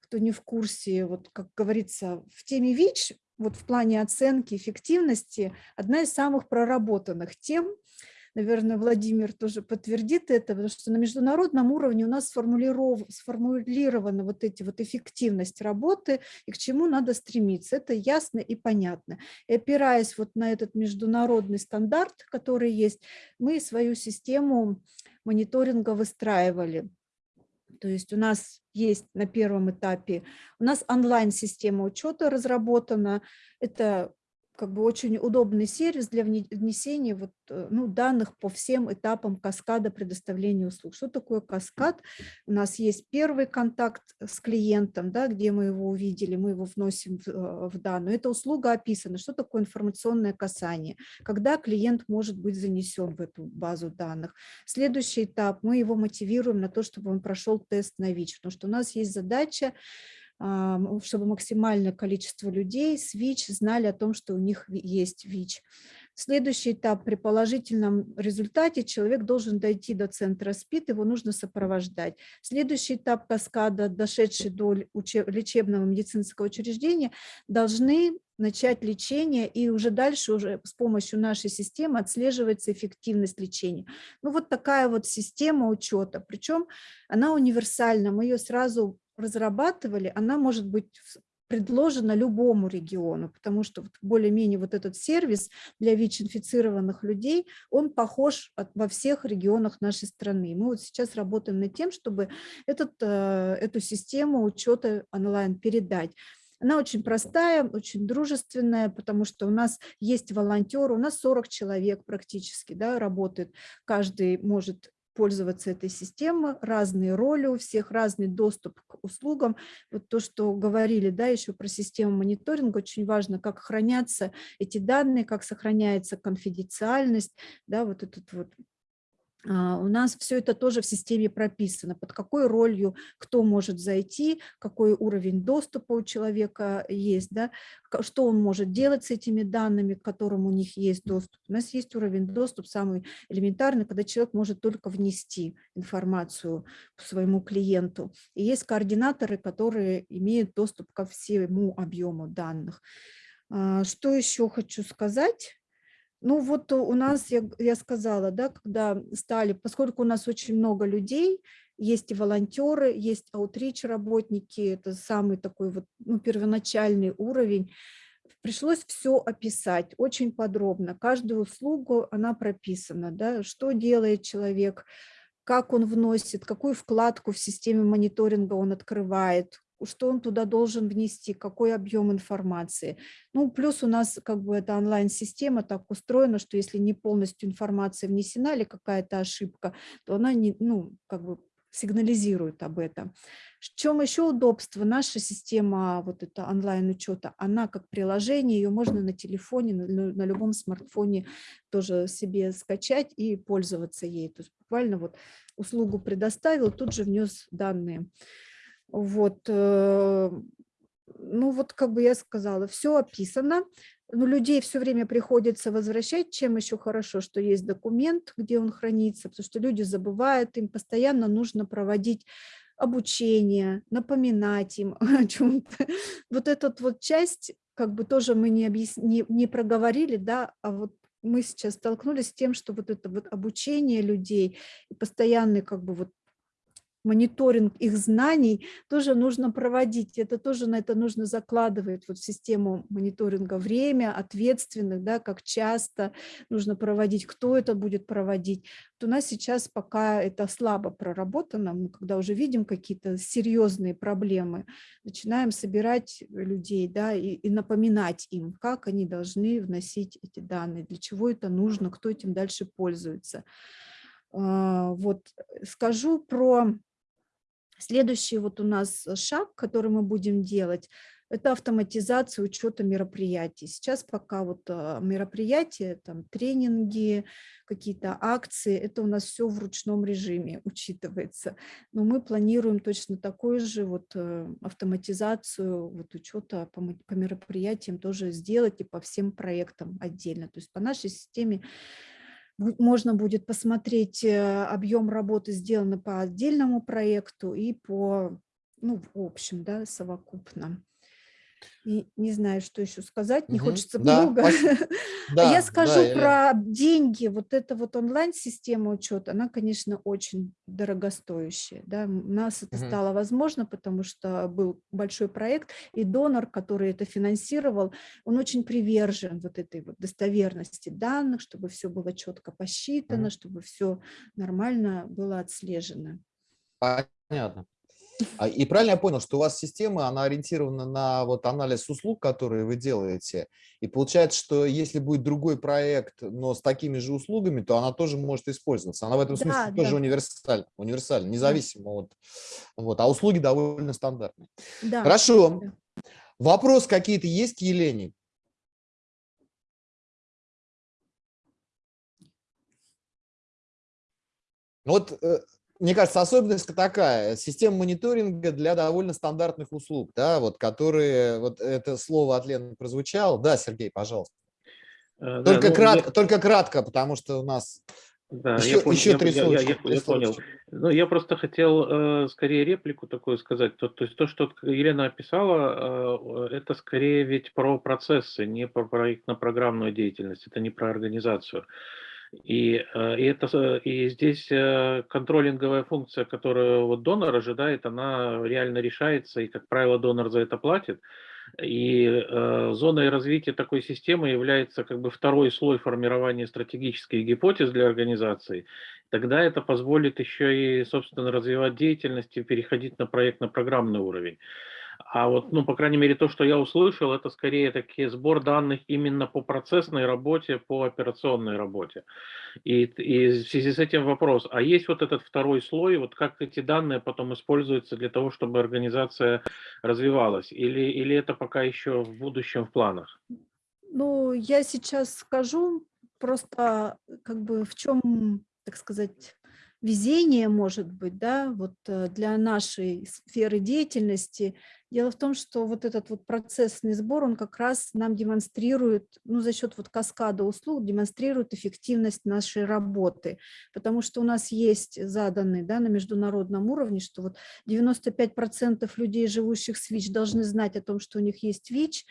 кто не в курсе, вот как говорится, в теме ВИЧ, вот в плане оценки эффективности, одна из самых проработанных тем – наверное, Владимир тоже подтвердит это, потому что на международном уровне у нас сформулированы вот эти вот эффективность работы и к чему надо стремиться. Это ясно и понятно. И опираясь вот на этот международный стандарт, который есть, мы свою систему мониторинга выстраивали. То есть у нас есть на первом этапе, у нас онлайн-система учета разработана, это как бы очень удобный сервис для внесения вот, э, ну, данных по всем этапам каскада предоставления услуг. Что такое каскад? У нас есть первый контакт с клиентом, да, где мы его увидели, мы его вносим в, э, в данную. Эта услуга описана. Что такое информационное касание? Когда клиент может быть занесен в эту базу данных. Следующий этап, мы его мотивируем на то, чтобы он прошел тест на ВИЧ, потому что у нас есть задача чтобы максимальное количество людей с ВИЧ знали о том, что у них есть ВИЧ. Следующий этап. При положительном результате человек должен дойти до центра СПИД, его нужно сопровождать. Следующий этап каскада, дошедший до лечебного медицинского учреждения, должны начать лечение, и уже дальше уже с помощью нашей системы отслеживается эффективность лечения. Ну вот такая вот система учета, причем она универсальна, мы ее сразу разрабатывали, она может быть предложена любому региону, потому что более-менее вот этот сервис для ВИЧ-инфицированных людей, он похож во всех регионах нашей страны. Мы вот сейчас работаем над тем, чтобы этот, э, эту систему учета онлайн передать. Она очень простая, очень дружественная, потому что у нас есть волонтеры, у нас 40 человек практически да, работает, каждый может пользоваться этой системой, разные роли у всех, разный доступ к услугам. Вот то, что говорили, да, еще про систему мониторинга, очень важно, как хранятся эти данные, как сохраняется конфиденциальность, да, вот этот вот у нас все это тоже в системе прописано, под какой ролью кто может зайти, какой уровень доступа у человека есть, да, что он может делать с этими данными, к которым у них есть доступ. У нас есть уровень доступ самый элементарный, когда человек может только внести информацию своему клиенту. И есть координаторы, которые имеют доступ ко всему объему данных. А, что еще хочу сказать? Ну вот у нас, я, я сказала, да, когда стали, поскольку у нас очень много людей, есть и волонтеры, есть аутрич работники, это самый такой вот ну, первоначальный уровень, пришлось все описать очень подробно. Каждую услугу она прописана, да, что делает человек, как он вносит, какую вкладку в системе мониторинга он открывает, что он туда должен внести, какой объем информации. Ну, плюс у нас как бы эта онлайн-система так устроена, что если не полностью информация внесена или какая-то ошибка, то она не, ну, как бы сигнализирует об этом. В чем еще удобство? Наша система вот это онлайн-учета, она как приложение, ее можно на телефоне, на, любом смартфоне тоже себе скачать и пользоваться ей. То есть буквально вот услугу предоставил, тут же внес данные. Вот, э, ну вот как бы я сказала, все описано, но людей все время приходится возвращать, чем еще хорошо, что есть документ, где он хранится, потому что люди забывают, им постоянно нужно проводить обучение, напоминать им о чем-то. Вот эту вот часть как бы тоже мы не, объяс... не, не проговорили, да, а вот мы сейчас столкнулись с тем, что вот это вот обучение людей и постоянный как бы вот мониторинг их знаний тоже нужно проводить. Это тоже на это нужно закладывать вот в систему мониторинга время, ответственных, да, как часто нужно проводить, кто это будет проводить. Вот у нас сейчас пока это слабо проработано, мы когда уже видим какие-то серьезные проблемы, начинаем собирать людей да, и, и напоминать им, как они должны вносить эти данные, для чего это нужно, кто этим дальше пользуется. А, вот скажу про Следующий вот у нас э, шаг, который мы будем делать, это автоматизация учета мероприятий. Сейчас пока вот а, мероприятия, там тренинги, какие-то акции, это у нас все в ручном режиме учитывается. Но мы планируем точно такую же вот э, автоматизацию вот учета по, по мероприятиям тоже сделать и по всем проектам отдельно. То есть по нашей системе можно будет посмотреть э, объем работы, сделанный по отдельному проекту и по, ну, в общем, да, совокупно. И не знаю, что еще сказать, не угу. хочется да, много. Да, Я скажу да, про я... деньги. Вот эта вот онлайн-система учета, она, конечно, очень дорогостоящая. Да? У нас это угу. стало возможно, потому что был большой проект, и донор, который это финансировал, он очень привержен вот этой вот достоверности данных, чтобы все было четко посчитано, угу. чтобы все нормально было отслежено. Понятно. А, и правильно я понял, что у вас система, она ориентирована на вот анализ услуг, которые вы делаете, и получается, что если будет другой проект, но с такими же услугами, то она тоже может использоваться. Она в этом смысле да, тоже универсальна, универсальна, независимо от... Вот, а услуги довольно стандартные. Да. Хорошо. Вопрос какие-то есть к Елене? Вот э, мне кажется, особенность такая, система мониторинга для довольно стандартных услуг, да, вот, которые, вот это слово от Лены прозвучало. Да, Сергей, пожалуйста. Э, только, да, ну, кратко, я... только кратко, потому что у нас да, еще, я понял, еще три я, я, я, я понял. Ну, я просто хотел э, скорее реплику такую сказать. То, то есть то, что Елена описала, э, это скорее ведь про процессы, не про проектно-программную деятельность, это не про организацию. Э, и, это, и здесь э, контролинговая функция, которую вот донор ожидает, она реально решается, и, как правило, донор за это платит. И э, зоной развития такой системы является как бы второй слой формирования стратегических гипотез для организации. Тогда это позволит еще и, собственно, развивать деятельность и переходить на проектно-программный уровень. А вот, ну, по крайней мере, то, что я услышал, это скорее такие сбор данных именно по процессной работе, по операционной работе. И, и в связи с этим вопрос, а есть вот этот второй слой, вот как эти данные потом используются для того, чтобы организация развивалась? Или, или это пока еще в будущем в планах? Ну, я сейчас скажу просто как бы в чем так сказать, везение, может быть, да, вот э, для нашей сферы деятельности. Дело в том, что вот этот вот процессный сбор, он как раз нам демонстрирует, ну, за счет вот каскада услуг, демонстрирует эффективность нашей работы, потому что у нас есть заданные, да, на международном уровне, что вот 95% людей, живущих с ВИЧ, должны знать о том, что у них есть ВИЧ,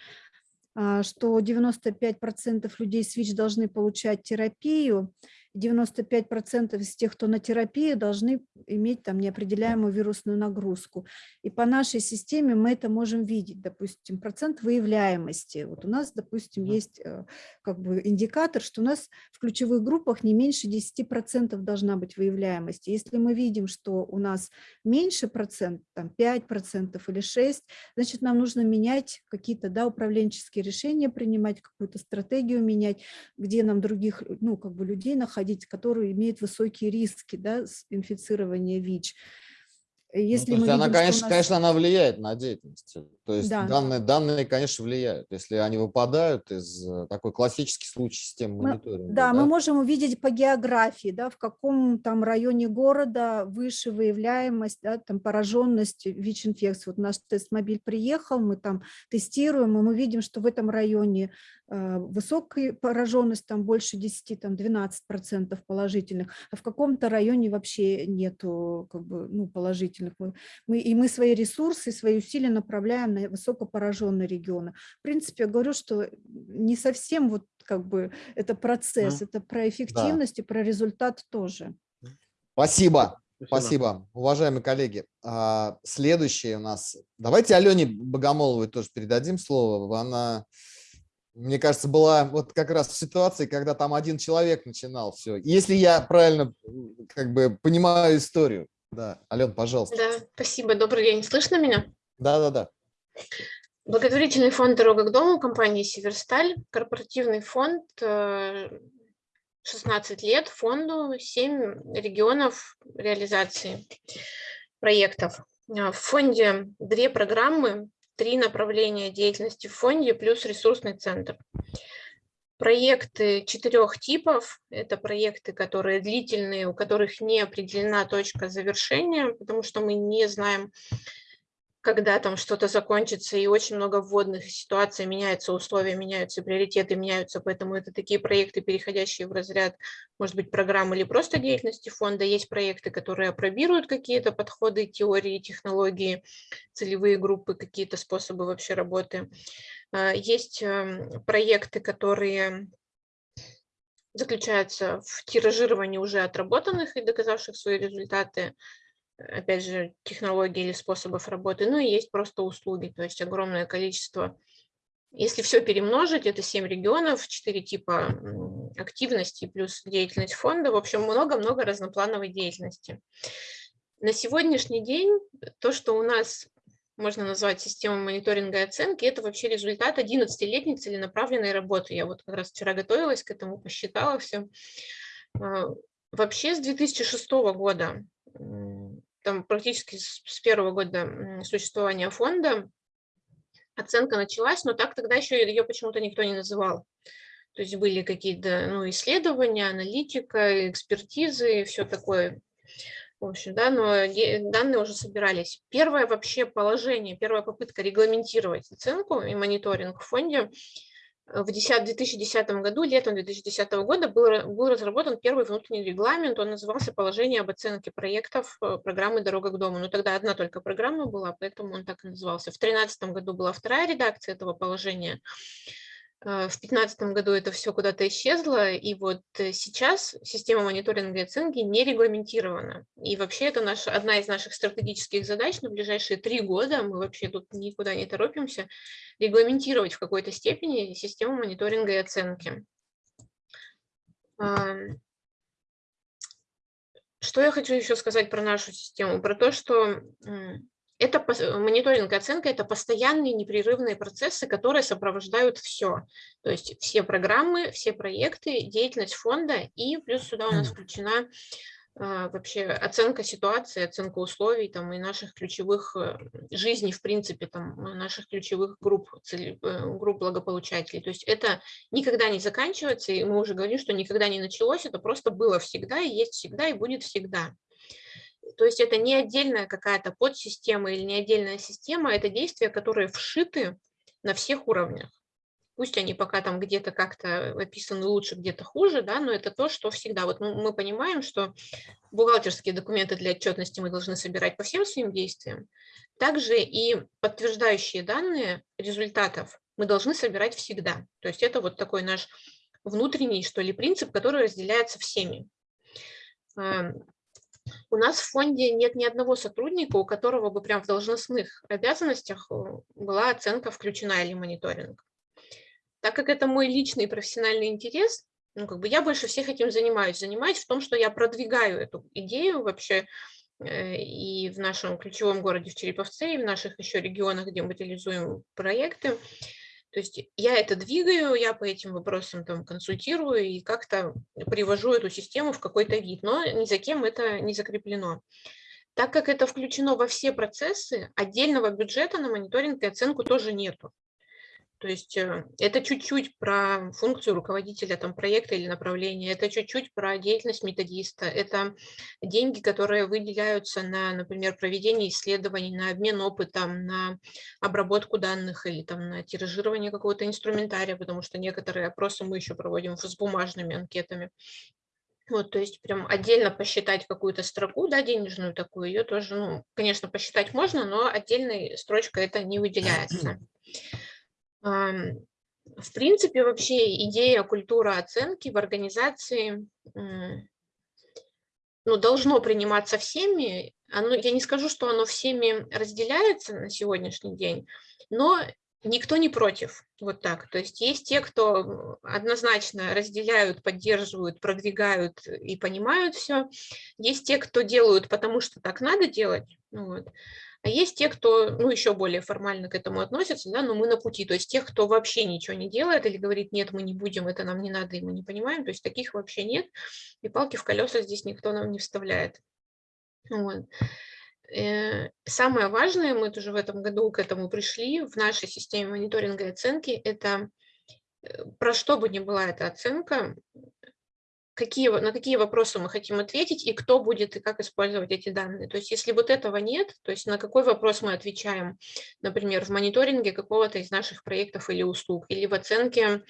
а, что 95% людей с ВИЧ должны получать терапию, 95% из тех, кто на терапии, должны иметь там неопределяемую вирусную нагрузку. И по нашей системе мы это можем видеть, допустим, процент выявляемости. Вот у нас, допустим, есть э, как бы индикатор, что у нас в ключевых группах не меньше 10% должна быть выявляемость. Если мы видим, что у нас меньше процент, там 5% или 6%, значит, нам нужно менять какие-то да, управленческие решения, принимать какую-то стратегию менять, где нам других ну, как бы людей находить, проводить, которые имеют высокие риски да, инфицирования ВИЧ. Ну, Если ну, мы видим, она, конечно, нас... конечно, она влияет на деятельность. То есть да. данные, данные, конечно, влияют. Если они выпадают из э, такой классический случай системы мы, мониторинга. Да, да, мы можем увидеть по географии, да, в каком там районе города выше выявляемость, да, там пораженность ВИЧ-инфекцией. Вот наш тест-мобиль приехал, мы там тестируем, и мы видим, что в этом районе э, высокая пораженность, там больше 10, там 12% положительных, а в каком-то районе вообще нету как бы, ну, положительных действительно. Мы, и мы свои ресурсы, свои усилия направляем на высокопораженные регионы. В принципе, я говорю, что не совсем вот как бы это процесс, mm. это про эффективность да. и про результат тоже. Спасибо. Спасибо. Спасибо, уважаемые коллеги. А, следующее у нас. Давайте Алене Богомоловой тоже передадим слово. Она, мне кажется, была вот как раз в ситуации, когда там один человек начинал все. Если я правильно как бы понимаю историю. Да, Ален, пожалуйста. Да, спасибо. Добрый день. Слышно меня? Да, да, да. Благотворительный фонд «Дорога к дому» компании «Северсталь», корпоративный фонд, 16 э, лет фонду, 7 регионов реализации проектов. Э, в фонде две программы, три направления деятельности в фонде плюс ресурсный центр. Проекты четырех типов – это проекты, которые длительные, у которых не определена точка завершения, потому что мы не знаем, когда там что-то закончится, и очень много вводных ситуаций, меняются условия, меняются приоритеты, меняются, поэтому это такие проекты, переходящие в разряд, может быть, программы или просто деятельности фонда. Есть проекты, которые опробируют какие-то подходы, теории, технологии, целевые группы, какие-то способы вообще работы. А, есть эм, проекты, которые заключаются в тиражировании уже отработанных и доказавших свои результаты, опять же, технологий или способов работы, ну и есть просто услуги, то есть огромное количество. Если все перемножить, это 7 регионов, 4 типа активности плюс деятельность фонда, в общем, много-много разноплановой деятельности. На сегодняшний день то, что у нас можно назвать системой мониторинга и оценки, это вообще результат 11-летней целенаправленной работы. Я вот как раз вчера готовилась к этому, посчитала все. А, вообще с 2006 года, там практически с первого года существования фонда, оценка началась, но так тогда еще ее почему-то никто не называл. То есть были какие-то ну, исследования, аналитика, экспертизы и все такое в общем, да, но данные уже собирались. Первое вообще положение, первая попытка регламентировать оценку и мониторинг в фонде э, в 2010 году, летом 2010 года, был, был разработан первый внутренний регламент, он назывался «Положение об оценке проектов э, программы «Дорога к дому». Но тогда одна только программа была, поэтому он так и назывался. В 2013 году была вторая редакция этого положения, в 2015 году это все куда-то исчезло, и вот э, сейчас система мониторинга и оценки не регламентирована. И вообще это наша, одна из наших стратегических задач на ближайшие три года, мы вообще тут никуда не торопимся, регламентировать в какой-то степени систему мониторинга и оценки. Что я хочу еще сказать про нашу систему? Про то, что это мониторинг и оценка – это постоянные непрерывные процессы, которые сопровождают все. То есть все программы, все проекты, деятельность фонда, и плюс сюда у нас включена а, вообще оценка ситуации, оценка условий там, и наших ключевых э, жизней, в принципе, там, наших ключевых групп, цели, э, групп благополучателей. То есть это никогда не заканчивается, и мы уже говорим, что никогда не началось, это просто было всегда, и есть всегда, и будет всегда. То есть это не отдельная какая-то подсистема или не отдельная система, это действия, которые вшиты на всех уровнях. Пусть они пока там где-то как-то описаны лучше, где-то хуже, да, но это то, что всегда. Вот мы понимаем, что бухгалтерские документы для отчетности мы должны собирать по всем своим действиям. Также и подтверждающие данные результатов мы должны собирать всегда. То есть это вот такой наш внутренний, что ли, принцип, который разделяется всеми. У нас в фонде нет ни одного сотрудника, у которого бы прям в должностных обязанностях э, была оценка включена или мониторинг. Так как это мой личный профессиональный интерес, ну, как бы я больше всех этим занимаюсь. Занимаюсь в том, что я продвигаю эту идею вообще э, и в нашем ключевом городе в Череповце, и в наших еще регионах, где мы реализуем проекты. То есть я это двигаю, я по этим вопросам там консультирую и как-то привожу эту систему в какой-то вид, но ни за кем это не закреплено. Так как это включено во все процессы, отдельного бюджета на мониторинг и оценку тоже нету. То есть э, это чуть-чуть про функцию руководителя там, проекта или направления, это чуть-чуть про деятельность методиста, это деньги, которые выделяются на, например, проведение исследований, на обмен опытом, на обработку данных или там, на тиражирование какого-то инструментария, потому что некоторые опросы мы еще проводим с бумажными анкетами. Вот, то есть прям отдельно посчитать какую-то строку, да, денежную такую, ее тоже, ну, конечно, посчитать можно, но отдельной строчкой это не выделяется. В принципе, вообще идея культура оценки в организации ну, должно приниматься всеми. Оно, я не скажу, что оно всеми разделяется на сегодняшний день, но никто не против. Вот так. То есть есть те, кто однозначно разделяют, поддерживают, продвигают и понимают все. Есть те, кто делают, потому что так надо делать. Вот. А есть те, кто ну, еще более формально к этому относятся, да, но мы на пути. То есть тех, кто вообще ничего не делает или говорит, нет, мы не будем, это нам не надо, и мы не понимаем, то есть таких вообще нет. И палки в колеса здесь никто нам не вставляет. Вот. Э, самое важное, мы тоже в этом году к этому пришли, в нашей системе мониторинга и оценки, это э, про что бы ни была эта оценка, какие, на какие вопросы мы хотим ответить и кто будет и как использовать эти данные. То есть если вот этого нет, то есть на какой вопрос мы отвечаем, например, в мониторинге какого-то из наших проектов или услуг, или в оценке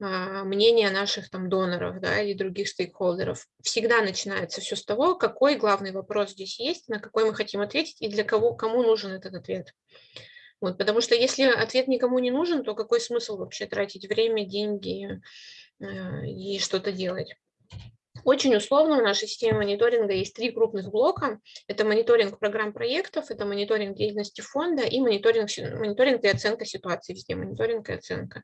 а, мнения наших там доноров да, или других стейкхолдеров. Всегда начинается все с того, какой главный вопрос здесь есть, на какой мы хотим ответить и для кого, кому нужен этот ответ. Вот, потому что если ответ никому не нужен, то какой смысл вообще тратить время, деньги э, и что-то делать? Очень условно в нашей системе мониторинга есть три крупных блока. Это мониторинг программ проектов, это мониторинг деятельности фонда и мониторинг, мониторинг и оценка ситуации везде, мониторинг и оценка.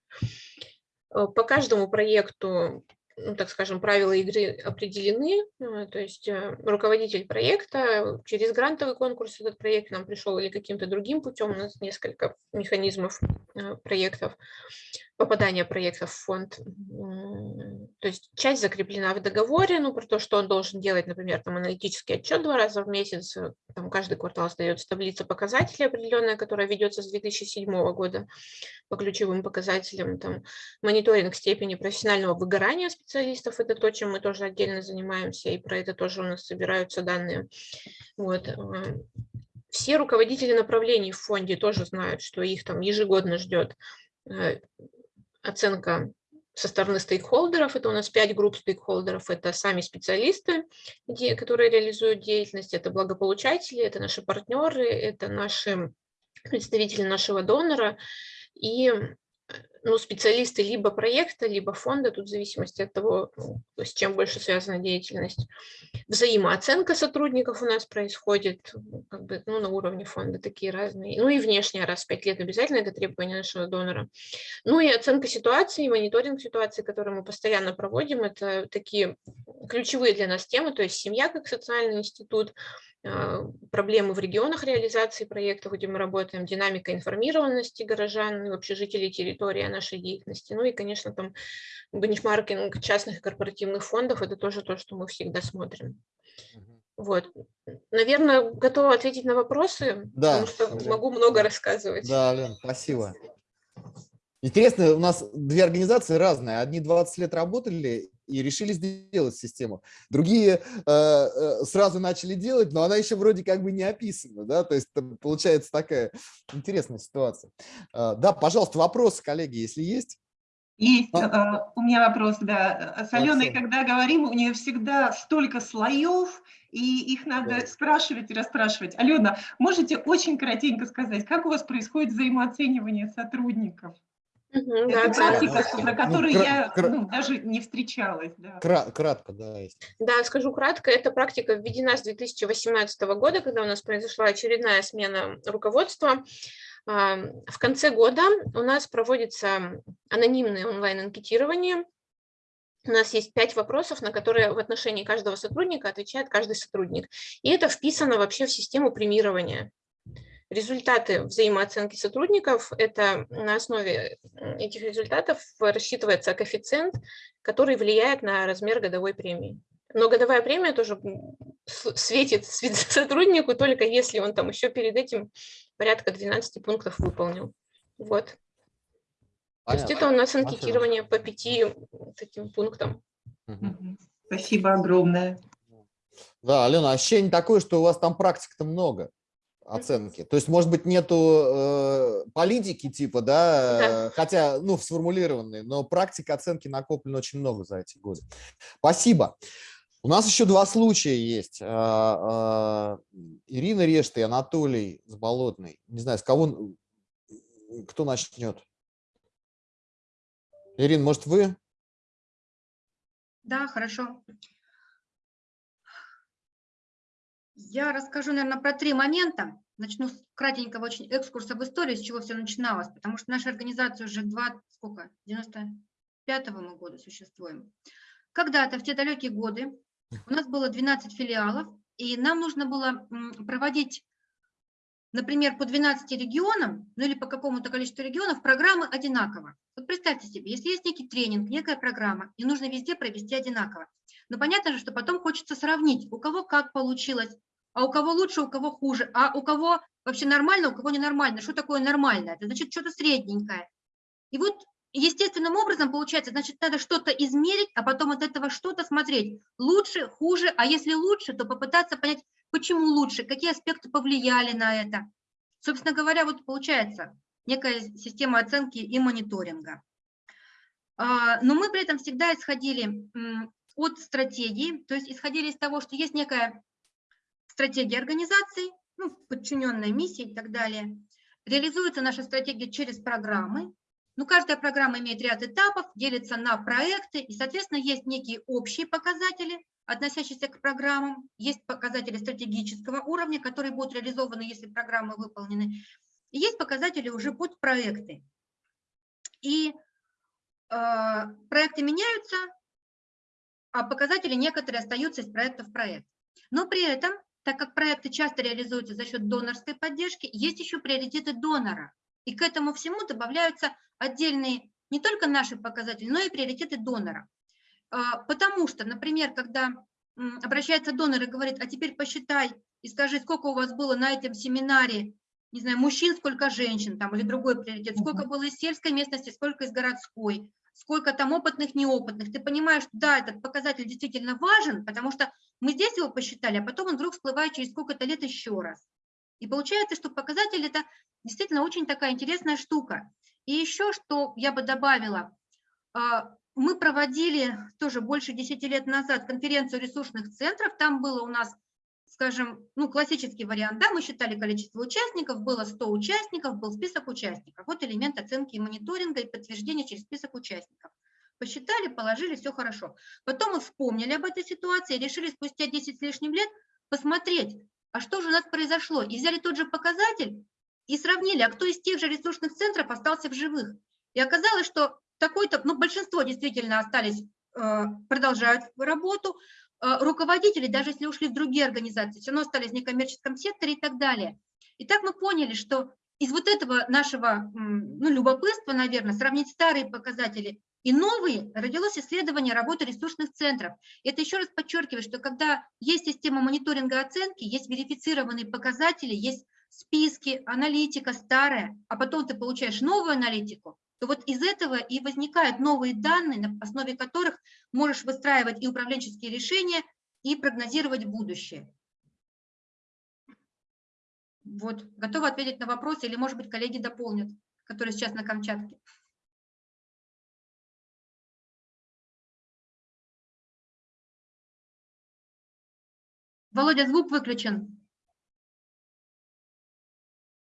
Э, по каждому проекту ну, так скажем, правила игры определены, э, то есть э, руководитель проекта через грантовый конкурс этот проект нам пришел или каким-то другим путем, у нас несколько механизмов проектов, попадания проектов в фонд. То есть часть закреплена в договоре, ну, про то, что он должен делать, например, там аналитический отчет два раза в месяц, э, там каждый квартал сдается таблица показателей определенная, которая ведется с 2007 года по ключевым показателям, там мониторинг степени профессионального выгорания специалистов, это то, чем мы тоже отдельно занимаемся, и про это тоже у нас собираются данные. Вот. Э, все руководители направлений в фонде тоже знают, что их там ежегодно ждет э, оценка со стороны стейкхолдеров, это у нас пять групп стейкхолдеров, это сами специалисты, которые реализуют деятельность, это благополучатели, это наши партнеры, это наши представители нашего донора, и ну, специалисты либо проекта, либо фонда, тут в зависимости от того, ну, с чем больше связана деятельность. Взаимооценка сотрудников у нас происходит как бы, ну, на уровне фонда, такие разные. Ну и внешняя раз в пять лет обязательно это требование нашего донора. Ну и оценка ситуации, мониторинг ситуации, который мы постоянно проводим, это такие ключевые для нас темы, то есть семья как социальный институт, а, проблемы в регионах реализации проектов, где мы работаем, динамика информированности горожан и вообще жителей территории нашей деятельности. Ну и, конечно, там бенчмаркинг частных и корпоративных фондов – это тоже то, что мы всегда смотрим. Вот. Наверное, готова ответить на вопросы, да, потому что Лен. могу много рассказывать. Да, Лен, спасибо. Интересно, у нас две организации разные. Одни 20 лет работали и решили сделать систему. Другие э, э, сразу начали делать, но она еще вроде как бы не описана. Да? То есть получается такая интересная ситуация. Э, да, пожалуйста, вопросы, коллеги, если есть. Есть, а? у меня вопрос, да. С Аленой, когда говорим, у нее всегда столько слоев, и их надо да. спрашивать и расспрашивать. Алена, можете очень коротенько сказать, как у вас происходит взаимооценивание сотрудников? Угу, Это да, практика, да. на которой ну, я ну, даже не встречалась. Да. Кратко, да. Есть. Да, скажу кратко. Эта практика введена с 2018 года, когда у нас произошла очередная смена руководства. В конце года у нас проводится анонимное онлайн-анкетирование. У нас есть пять вопросов, на которые в отношении каждого сотрудника отвечает каждый сотрудник. И это вписано вообще в систему премирования. Результаты взаимооценки сотрудников – это на основе этих результатов рассчитывается коэффициент, который влияет на размер годовой премии. Но годовая премия тоже светит сотруднику только если он там еще перед этим порядка 12 пунктов выполнил. Вот. Понятно. То есть это у нас анкетирование по пяти таким пунктам. Спасибо огромное. Да, Алена, ощущение такое, что у вас там практик-то много оценки. То есть, может быть, нету э, политики типа, да, да, хотя, ну, сформулированные, но практика оценки накоплена очень много за эти годы. Спасибо. У нас еще два случая есть. А, а, Ирина Решта и Анатолий Заболотный. Не знаю, с кого, кто начнет? Ирина, может, вы? Да, хорошо. Я расскажу, наверное, про три момента. Начну с кратенького очень экскурса в историю, с чего все начиналось, потому что наша организация уже 20, сколько, 95-го мы года существуем. Когда-то, в те далекие годы, у нас было 12 филиалов, и нам нужно было проводить, например, по 12 регионам, ну или по какому-то количеству регионов, программы одинаково. Вот представьте себе, если есть некий тренинг, некая программа, и нужно везде провести одинаково. Но понятно же, что потом хочется сравнить, у кого как получилось, а у кого лучше, у кого хуже, а у кого вообще нормально, у кого ненормально. Что такое нормально? Это значит что-то средненькое. И вот естественным образом получается, значит, надо что-то измерить, а потом от этого что-то смотреть. Лучше, хуже, а если лучше, то попытаться понять, почему лучше, какие аспекты повлияли на это. Собственно говоря, вот получается некая система оценки и мониторинга. А, но мы при этом всегда исходили от стратегии, то есть исходили из того, что есть некая стратегия организации, ну, подчиненная миссии и так далее. Реализуется наша стратегия через программы, ну, каждая программа имеет ряд этапов, делится на проекты, и, соответственно, есть некие общие показатели, относящиеся к программам, есть показатели стратегического уровня, которые будут реализованы, если программы выполнены, и есть показатели уже под проекты. И э, проекты меняются, а показатели некоторые остаются из проекта в проект. Но при этом, так как проекты часто реализуются за счет донорской поддержки, есть еще приоритеты донора. И к этому всему добавляются отдельные не только наши показатели, но и приоритеты донора. А, потому что, например, когда обращается донор и говорит, а теперь посчитай и скажи, сколько у вас было на этом семинаре, не знаю, мужчин, сколько женщин, там, или другой приоритет, сколько было из сельской местности, сколько из городской, сколько там опытных, неопытных. Ты понимаешь, да, этот показатель действительно важен, потому что мы здесь его посчитали, а потом он вдруг всплывает через сколько-то лет еще раз. И получается, что показатель – это действительно очень такая интересная штука. И еще, что я бы добавила, а, мы проводили тоже больше 10 лет назад конференцию ресурсных центров, там было у нас, скажем, ну, классический вариант, да, мы считали количество участников, было 100 участников, был список участников. Вот элемент оценки и мониторинга и подтверждения через список участников. Посчитали, положили, все хорошо. Потом мы вспомнили об этой ситуации, решили спустя 10 с лишним лет посмотреть, а что же у нас произошло, и взяли тот же показатель и сравнили, а кто из тех же ресурсных центров остался в живых. И оказалось, что такой-то, ну, большинство действительно остались, э, продолжают работу, руководители, даже если ушли в другие организации, все равно остались в некоммерческом секторе и так далее. И так мы поняли, что из вот этого нашего ну, любопытства, наверное, сравнить старые показатели И новый родилось исследование работы ресурсных центров. Это еще раз подчеркиваю, что когда есть система мониторинга оценки, есть верифицированные показатели, есть списки, аналитика старая, а потом ты получаешь новую аналитику, то вот из этого и возникают новые данные, на основе которых можешь выстраивать и управленческие решения, и прогнозировать будущее. Вот, готова ответить на вопросы, или, может быть, коллеги дополнят, которые сейчас на Камчатке. Володя, звук выключен.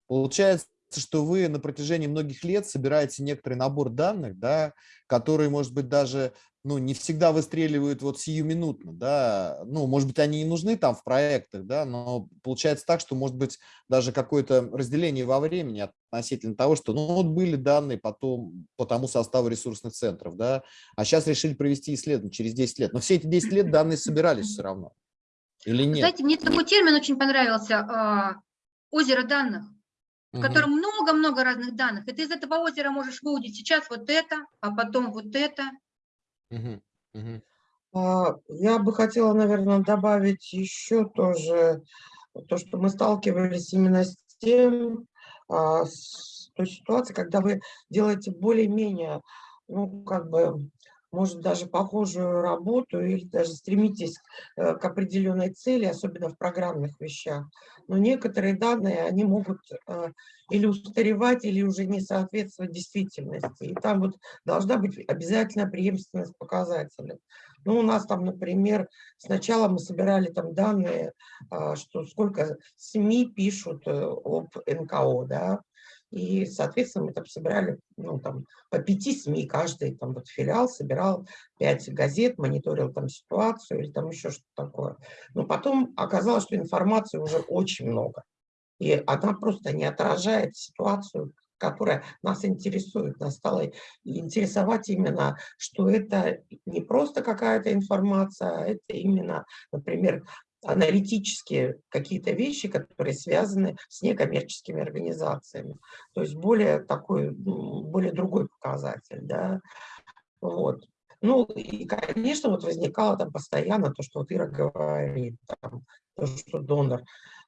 Получается, что вы на протяжении многих лет собираете некоторый набор данных, да, которые, может быть, даже ну, не всегда выстреливают вот сиюминутно, да, ну, может быть, они и нужны там в проектах, да, но получается так, что, может быть, даже какое-то разделение во времени относительно того, что, ну, вот были данные потом по тому составу ресурсных центров, да, а сейчас решили провести исследование через 10 лет, но все эти 10 лет данные собирались все равно. Или нет? Знаете, мне такой термин очень понравился, а, озеро данных, в котором много-много разных данных. И ты из этого озера можешь выудить сейчас вот это, а потом вот это. А, я бы хотела, наверное, добавить еще тоже то, что мы сталкивались именно с тем, а, с той ситуацией, когда вы делаете более-менее, ну, как бы, может, даже похожую работу или даже стремитесь э, к определенной цели, особенно в программных вещах. Но некоторые данные, они могут э, или устаревать, или уже не соответствовать действительности. И там вот должна быть обязательно преемственность показателей. Ну, у нас там, например, сначала мы собирали там данные, а, что сколько СМИ пишут э, об НКО, да, и, соответственно, мы там собирали ну, там, по пяти СМИ, каждый там, вот, филиал собирал пять газет, мониторил там ситуацию или там еще что-то такое. Но потом оказалось, что информации уже очень много. И она просто не отражает ситуацию, которая нас интересует. Нас стало интересовать именно, что это не просто какая-то информация, а это именно, например, аналитические какие-то вещи, которые связаны с некоммерческими организациями. То есть более такой, более другой показатель. Да? Вот. Ну и, конечно, вот возникало там постоянно то, что вот Ира говорит, там, то, что донор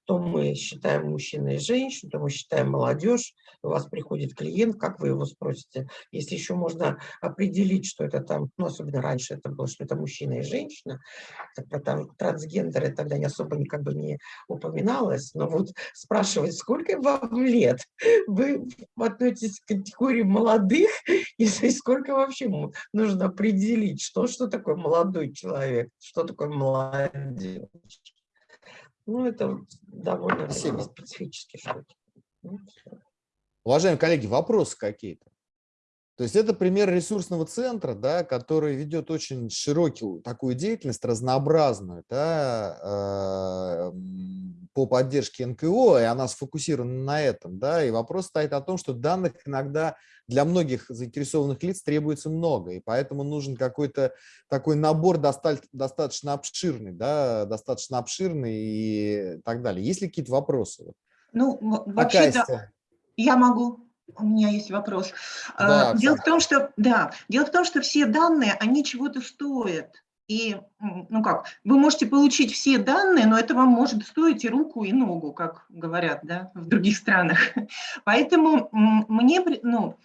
то мы считаем мужчина и женщину, то мы считаем молодежь, у вас приходит клиент, как вы его спросите, если еще можно определить, что это там, ну, особенно раньше это было, что это мужчина и женщина, про там, трансгендеры тогда не особо никак бы не упоминалось, но вот спрашивать, сколько вам лет, вы относитесь к категории молодых, и сколько вообще нужно определить, что, что такое молодой человек, что такое молодежь. Ну, это довольно Спасибо. специфические штуки. Ну, Уважаемые коллеги, вопросы какие-то? То есть это пример ресурсного центра, да, который ведет очень широкую такую деятельность, разнообразную, да, э, по поддержке НКО, и она сфокусирована на этом. Да, и вопрос стоит о том, что данных иногда для многих заинтересованных лиц требуется много, и поэтому нужен какой-то такой набор достаточно обширный, да, достаточно обширный и так далее. Есть ли какие-то вопросы? Ну, вообще-то я могу у меня есть вопрос. Да, дело в том, что да, дело в том, что все данные, они чего-то стоят. И, ну как, вы можете получить все данные, но это вам может стоить и руку, и ногу, как говорят, да, в других странах. Поэтому мне, ну,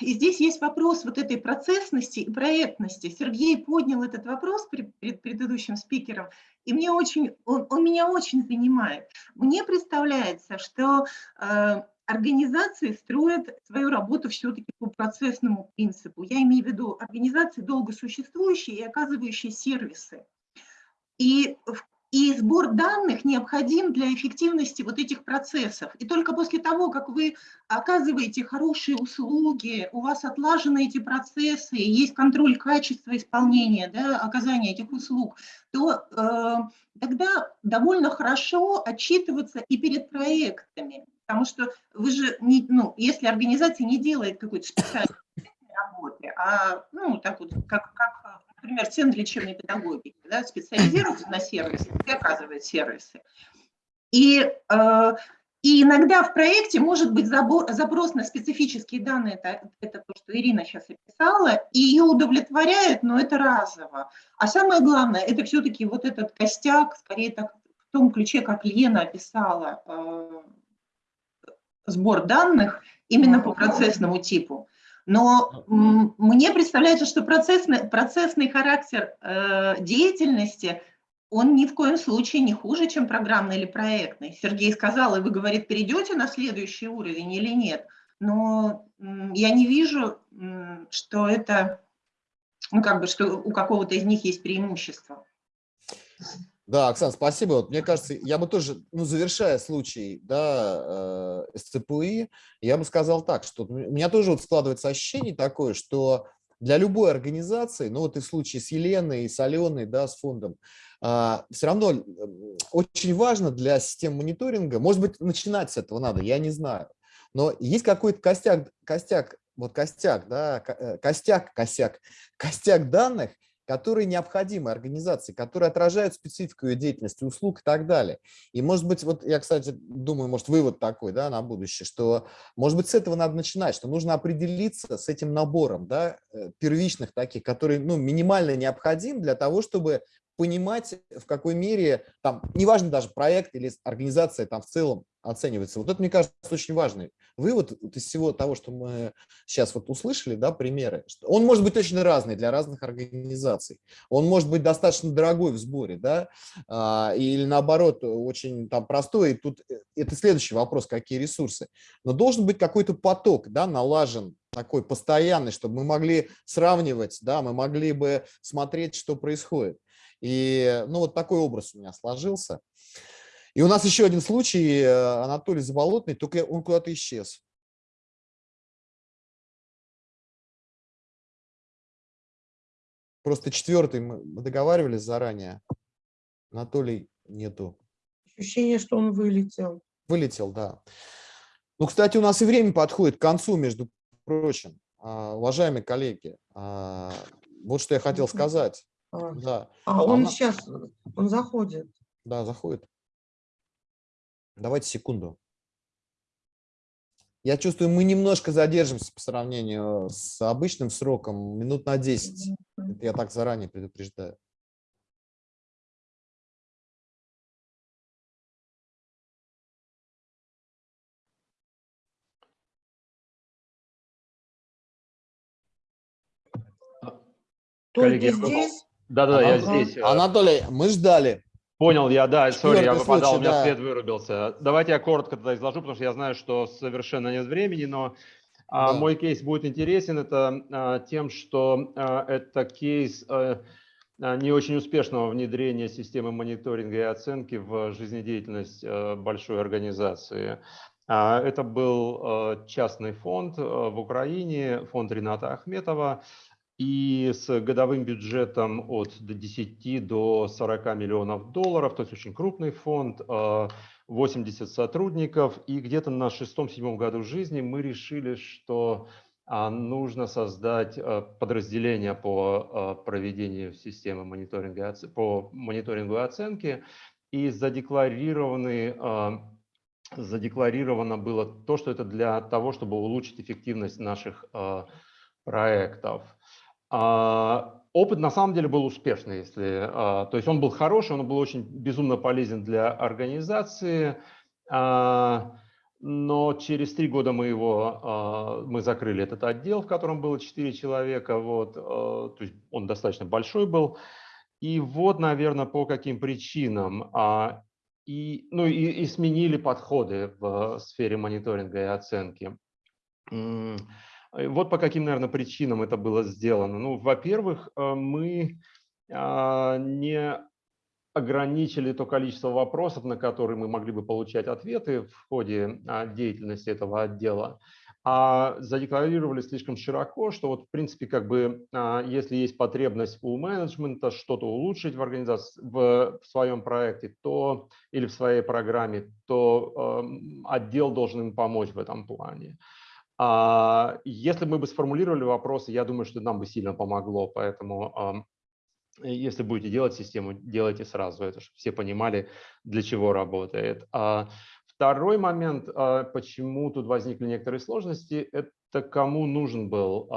и здесь есть вопрос вот этой процессности и проектности. Сергей поднял этот вопрос перед предыдущим спикером, и мне очень, он, он меня очень занимает. Мне представляется, что э, организации строят свою работу все-таки по процессному принципу. Я имею в виду организации долго существующие и оказывающие сервисы. И, и сбор данных необходим для эффективности вот этих процессов. И только после того, как вы оказываете хорошие услуги, у вас отлажены эти процессы, есть контроль качества исполнения, да, оказания этих услуг, то э, тогда довольно хорошо отчитываться и перед проектами. Потому что вы же, не, ну, если организация не делает какой-то специальной работы, а, ну, так вот, как, как например, Центр лечебной педагогики, да, специализируется на сервисе и оказывает сервисы. И э, И иногда в проекте может быть забор, запрос на специфические данные, это, это то, что Ирина сейчас описала, и ее удовлетворяет, но это разово. А самое главное, это все-таки вот этот костяк, скорее так, в том ключе, как Лена описала, э, сбор данных именно по процессному типу. Но мне представляется, что процессный, процессный характер э, деятельности, он ни в коем случае не хуже, чем программный или проектный. Сергей сказал, и вы, говорит, перейдете на следующий уровень или нет. Но я не вижу, что это, ну как бы, что у какого-то из них есть преимущество. Да, Оксана, спасибо. Вот, мне кажется, я бы тоже, ну, завершая случай да, э, СЦПИ, я бы сказал так, что у меня тоже вот складывается ощущение такое, что для любой организации, ну вот и в случае с Еленой, и с Аленой, да, с фондом, а, все равно очень важно для систем мониторинга, может быть, начинать с этого надо, я не знаю, но есть какой-то костяк, костяк, вот костяк, да, э, костяк, косяк, костяк данных, которые необходимы организации, которые отражают специфику ее деятельности, услуг и так далее. И может быть, вот я, кстати, думаю, может, вывод такой да, на будущее, что, может быть, с этого надо начинать, что нужно определиться с этим набором да, э, первичных таких, которые ну, минимально необходим для того, чтобы понимать, в какой мере, там, неважно даже проект или организация там в целом оценивается. Вот это, мне кажется, очень важный вывод из всего того, что мы сейчас вот услышали, да, примеры. Он может быть очень разный для разных организаций. Он может быть достаточно дорогой в сборе, да, а, или наоборот, очень там простой. И тут э, это следующий вопрос, какие ресурсы. Но должен быть какой-то поток, да, налажен такой постоянный, чтобы мы могли сравнивать, да, мы могли бы смотреть, что происходит. И ну, вот такой образ у меня сложился. И у нас еще один случай, э, Анатолий Заболотный, только он куда-то исчез. Просто четвертый мы договаривались заранее. Анатолий нету. Ощущение, что он вылетел. Вылетел, да. Ну, кстати, у нас и время подходит к концу, между прочим. А, уважаемые коллеги, а, вот что я хотел сказать. А, да. а он Она... сейчас, он заходит. Да, заходит. Давайте секунду. Я чувствую, мы немножко задержимся по сравнению с обычным сроком, минут на 10. Это я так заранее предупреждаю. Коллеги, здесь? Да-да, я здесь. Анатолий, мы ждали. Понял я, да, сори, я выпадал, случай, у меня да. свет вырубился. Давайте я коротко тогда изложу, потому что я знаю, что совершенно нет времени, но а, да. мой кейс будет интересен. Это а, тем, что а, это кейс а, не очень успешного внедрения системы мониторинга и оценки в жизнедеятельность а, большой организации. Это был а, частный фонд в Украине, фонд Рената Ахметова, и с годовым бюджетом от 10 до 40 миллионов долларов, то есть очень крупный фонд, 80 а, сотрудников. И где-то на шестом-седьмом году жизни мы решили, что а, нужно создать а, подразделение по проведению системы мониторинга, по мониторингу и оценке. И задекларированы задекларировано было то, что это для того, чтобы улучшить эффективность наших проектов. А, опыт на самом деле был успешный, если, а, то есть он был хороший, он был очень безумно полезен для организации, а, но через три года мы его, мы закрыли этот отдел, в котором было четыре человека, вот, то есть он достаточно большой был, и вот, наверное, по каким причинам, и, ну, и, и сменили подходы в сфере мониторинга и оценки. Вот по каким, наверное, причинам это было сделано. Ну, во-первых, э, мы а, не ограничили то количество вопросов, на которые мы могли бы получать ответы в ходе а, деятельности этого отдела, а задекларировали слишком широко, что вот в принципе как бы а, если есть потребность у менеджмента что-то улучшить в организации, в, в своем проекте, то или в своей программе, то эм, отдел должен им помочь в этом плане. Если мы бы сформулировали вопросы, я думаю, что нам бы сильно помогло, поэтому если будете делать систему, делайте сразу это, чтобы все понимали, для чего работает. А, второй момент, почему тут возникли некоторые сложности, это кому нужен был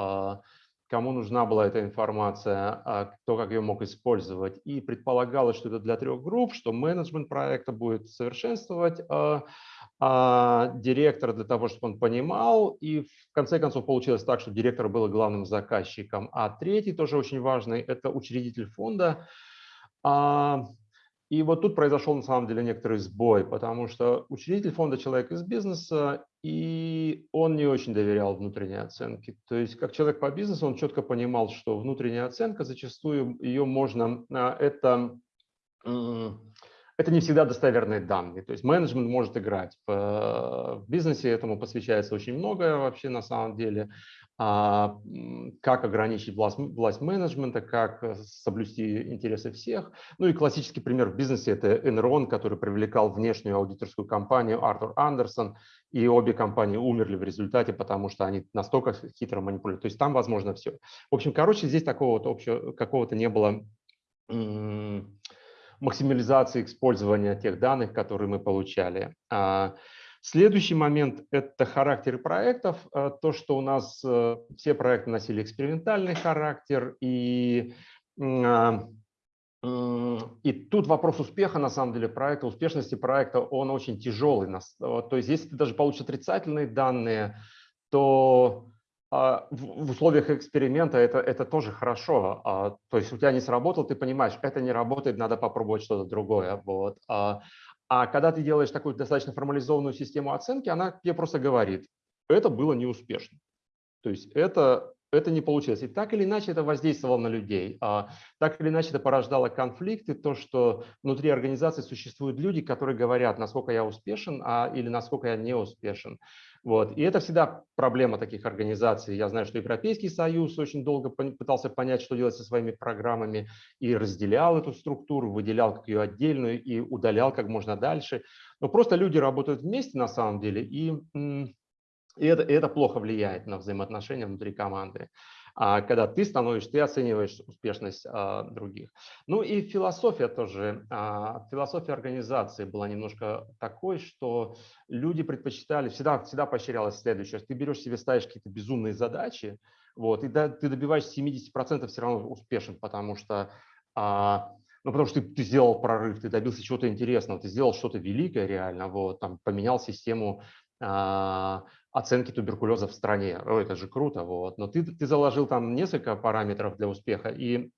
кому нужна была эта информация, а кто как ее мог использовать. И предполагалось, что это для трех групп, что менеджмент проекта будет совершенствовать а, а директор для того, чтобы он понимал. И в конце концов получилось так, что директор был главным заказчиком. А третий, тоже очень важный, это учредитель фонда. А, и вот тут произошел на самом деле некоторый сбой, потому что учредитель фонда человек из бизнеса, и он не очень доверял внутренней оценке. То есть как человек по бизнесу он четко понимал, что внутренняя оценка зачастую ее можно, а, это, это не всегда достоверные данные. То есть менеджмент может играть. В бизнесе этому посвящается очень многое вообще на самом деле. А, как ограничить власть, власть менеджмента, как э, соблюсти интересы всех. Ну и классический пример в бизнесе – это Enron, который привлекал внешнюю аудиторскую компанию Артур Андерсон, и обе компании умерли в результате, потому что они настолько хитро манипулируют. То есть там возможно все. В общем, короче, здесь такого вот общего, какого-то не было максимализации использования тех данных, которые мы получали. Следующий момент – это характер проектов. Э, то, что у нас э, все проекты носили экспериментальный характер, и, а, и тут вопрос успеха, на самом деле, проекта, успешности проекта, он очень тяжелый. То есть если ты даже получишь отрицательные данные, то а, в условиях эксперимента это, это тоже хорошо. А, то есть у тебя не сработало, ты понимаешь, это не работает, надо попробовать что-то другое. Вот. А когда ты делаешь такую достаточно формализованную систему оценки, она тебе просто говорит, это было неуспешно. То есть это, это не получилось. И так или иначе это воздействовало на людей. А так или иначе это порождало конфликты, то, что внутри организации существуют люди, которые говорят, насколько я успешен а, или насколько я не успешен. Вот. И это всегда проблема таких организаций. Я знаю, что Европейский Союз очень долго пытался понять, что делать со своими программами, и разделял эту структуру, выделял как ее отдельную и удалял как можно дальше. Но просто люди работают вместе на самом деле, и, и, это, и это плохо влияет на взаимоотношения внутри команды. А когда ты становишься, ты оцениваешь успешность а, других. Ну и философия тоже, а, философия организации была немножко такой, что люди предпочитали, всегда, всегда поощрялось следующее, ты берешь себе, ставишь какие-то безумные задачи, вот, и да, ты добиваешься 70% все равно успешен, потому что а, ну, потому что ты, ты сделал прорыв, ты добился чего-то интересного, ты сделал что-то великое реально, вот, там, поменял систему оценки туберкулеза в стране. О, это же круто, вот. Но ты, ты заложил там несколько параметров для успеха, и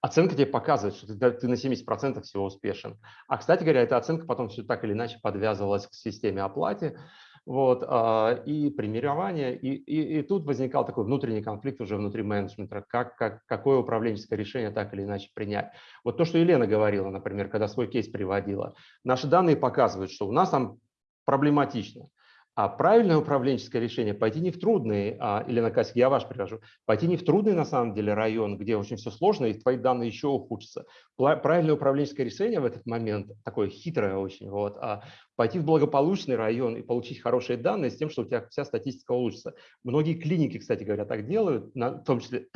оценка тебе показывает, что ты, ты на 70% всего успешен. А, кстати говоря, эта оценка потом все так или иначе подвязывалась к системе оплаты, вот, а, и примирование, и, и, и тут возникал такой внутренний конфликт уже внутри менеджмента, как, как, какое управленческое решение так или иначе принять. Вот то, что Елена говорила, например, когда свой кейс приводила, наши данные показывают, что у нас там проблематично. А правильное управленческое решение – пойти не в трудный, а, Елена Касик, я ваш привожу, пойти не в трудный на самом деле район, где очень все сложно, и твои данные еще ухудшатся. Правильное управленческое решение в этот момент, такое хитрое очень, вот, а пойти в благополучный район и получить хорошие данные с тем, что у тебя вся статистика улучшится. Многие клиники, кстати говоря, так делают, в том числе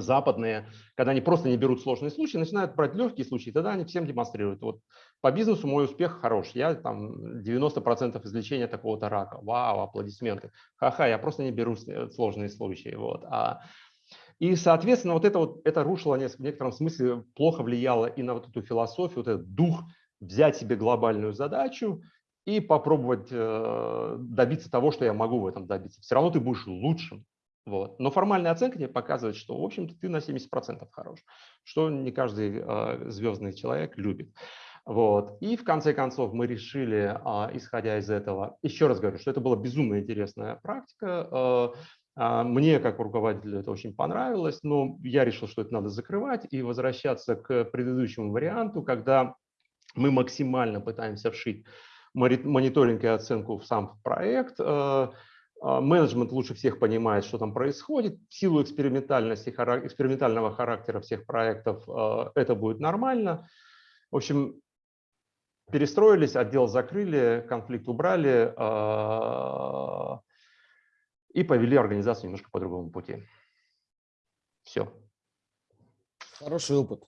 западные, когда они просто не берут сложные случаи, начинают брать легкие случаи, тогда они всем демонстрируют. Вот по бизнесу мой успех хорош, я там 90% излечения такого-то рака, вау, аплодисменты. Ха-ха, я просто не беру сложные случаи. Вот. А, и, соответственно, вот это, вот, это рушило в некотором смысле, плохо влияло и на вот эту философию, вот этот дух взять себе глобальную задачу и попробовать э, добиться того, что я могу в этом добиться. Все равно ты будешь лучшим, вот. Но формальная оценка тебе показывает, что, в общем-то, ты на 70% хорош, что не каждый э, звездный человек любит. Вот. И в конце концов мы решили, э, исходя из этого, еще раз говорю, что это была безумно интересная практика. Э, мне, как руководителю, это очень понравилось, но я решил, что это надо закрывать и возвращаться к предыдущему варианту, когда мы максимально пытаемся вшить мониторинг и оценку в сам проект, а, менеджмент лучше всех понимает, что там происходит. В силу экспериментальности, экспериментального характера всех проектов а, это будет нормально. В общем, перестроились, отдел закрыли, конфликт убрали а, и повели организацию немножко по другому пути. Все. Хороший опыт.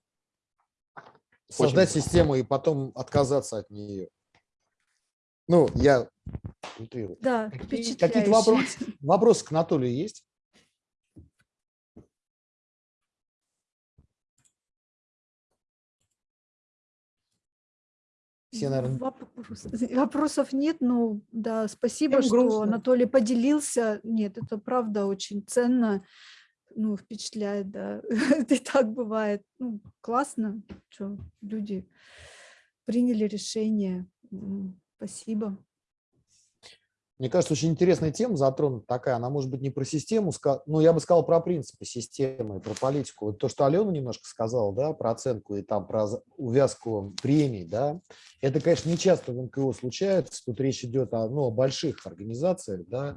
Создать Очень систему и потом отказаться от нее. Ну, я Да, Какие-то вопросы, вопросы к Анатолию есть? Все, наверное... Вопрос, вопросов нет, но да, спасибо, Всем что грустно. Анатолий поделился. Нет, это правда очень ценно, ну, впечатляет, да. это и так бывает. Ну, классно, что люди приняли решение. Спасибо. Мне кажется, очень интересная тема затронута такая. Она может быть не про систему, но я бы сказал про принципы системы, про политику. Вот то, что Алена немножко сказала, да, про оценку и там про увязку премий, да, это, конечно, не часто в НКО случается. Тут речь идет о, ну, о больших организациях, да,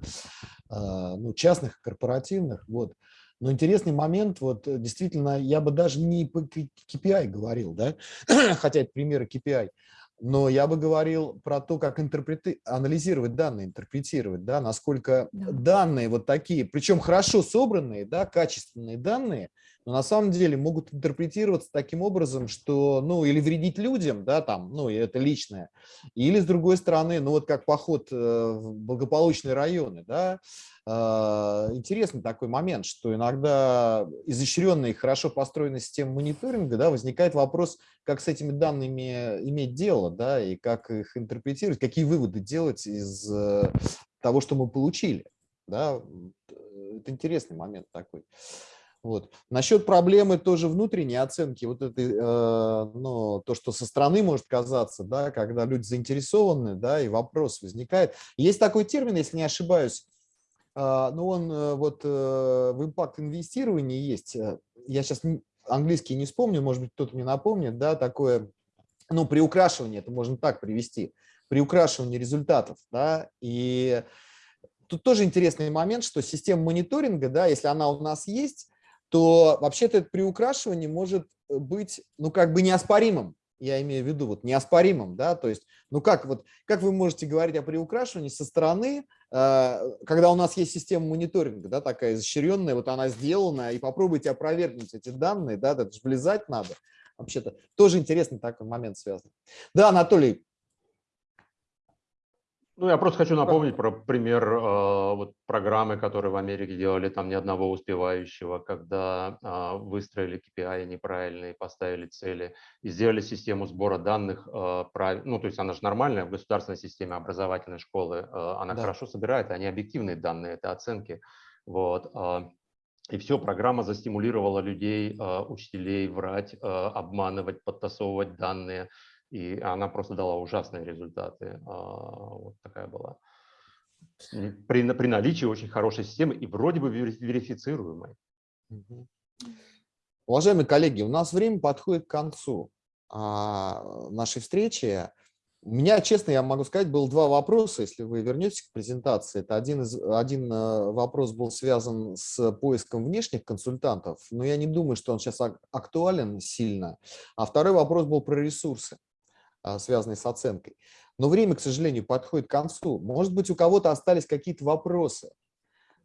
а, ну, частных, корпоративных, вот. Но интересный момент, вот действительно, я бы даже не по KPI говорил, да, хотя это примеры KPI, но я бы говорил про то, как интерпрети... анализировать данные, интерпретировать, да, насколько да. данные вот такие, причем хорошо собранные, да, качественные данные, но на самом деле могут интерпретироваться таким образом, что, ну, или вредить людям, да, там, ну, это личное, или, с другой стороны, ну, вот как поход э, в благополучные районы, да, а, интересный такой момент, что иногда изощренная и хорошо построенная система мониторинга, да, возникает вопрос, как с этими данными иметь дело, да, и как их интерпретировать, какие выводы делать из э, того, что мы получили, да, это интересный момент такой. Вот. Насчет проблемы тоже внутренней оценки, вот это, э, ну, то, что со стороны может казаться, да, когда люди заинтересованы, да, и вопрос возникает. Есть такой термин, если не ошибаюсь, а, ну, он э, вот э, в импакт инвестировании есть. Э, я сейчас английский не вспомню, может быть, кто-то мне напомнит, да, такое, ну, приукрашивание, это можно так привести, приукрашивание результатов, да, и тут тоже интересный момент, что система мониторинга, да, если она у нас есть, то вообще-то это приукрашивание может быть, ну, как бы неоспоримым, я имею в виду вот неоспоримым, да, то есть, ну как вот, как вы можете говорить о приукрашивании со стороны, э, когда у нас есть система мониторинга, да, такая изощренная, вот она сделана, и попробуйте опровергнуть эти данные, да, это же влезать надо, вообще-то, тоже интересный такой момент связан. Да, Анатолий, ну, я просто хочу напомнить про пример э, вот программы, которые в Америке делали там ни одного успевающего, когда э, выстроили KPI неправильные, поставили цели и сделали систему сбора данных э, прав... ну, то есть она же нормальная в государственной системе образовательной школы, э, она да. хорошо собирает, они объективные данные, это оценки, вот. Э, и все, программа застимулировала людей, э, учителей врать, э, обманывать, подтасовывать данные, и она просто дала ужасные результаты. А, вот такая была. При, при наличии очень хорошей системы и вроде бы верифицируемой. Уважаемые коллеги, у нас время подходит к концу а, нашей встречи. У меня, честно, я могу сказать, было два вопроса, если вы вернетесь к презентации. Это один, из, один э, вопрос был связан с поиском внешних консультантов, но я не думаю, что он сейчас актуален сильно. А второй вопрос был про ресурсы. А, связанные с оценкой. Но время, к сожалению, подходит к концу. Может быть, у кого-то остались какие-то вопросы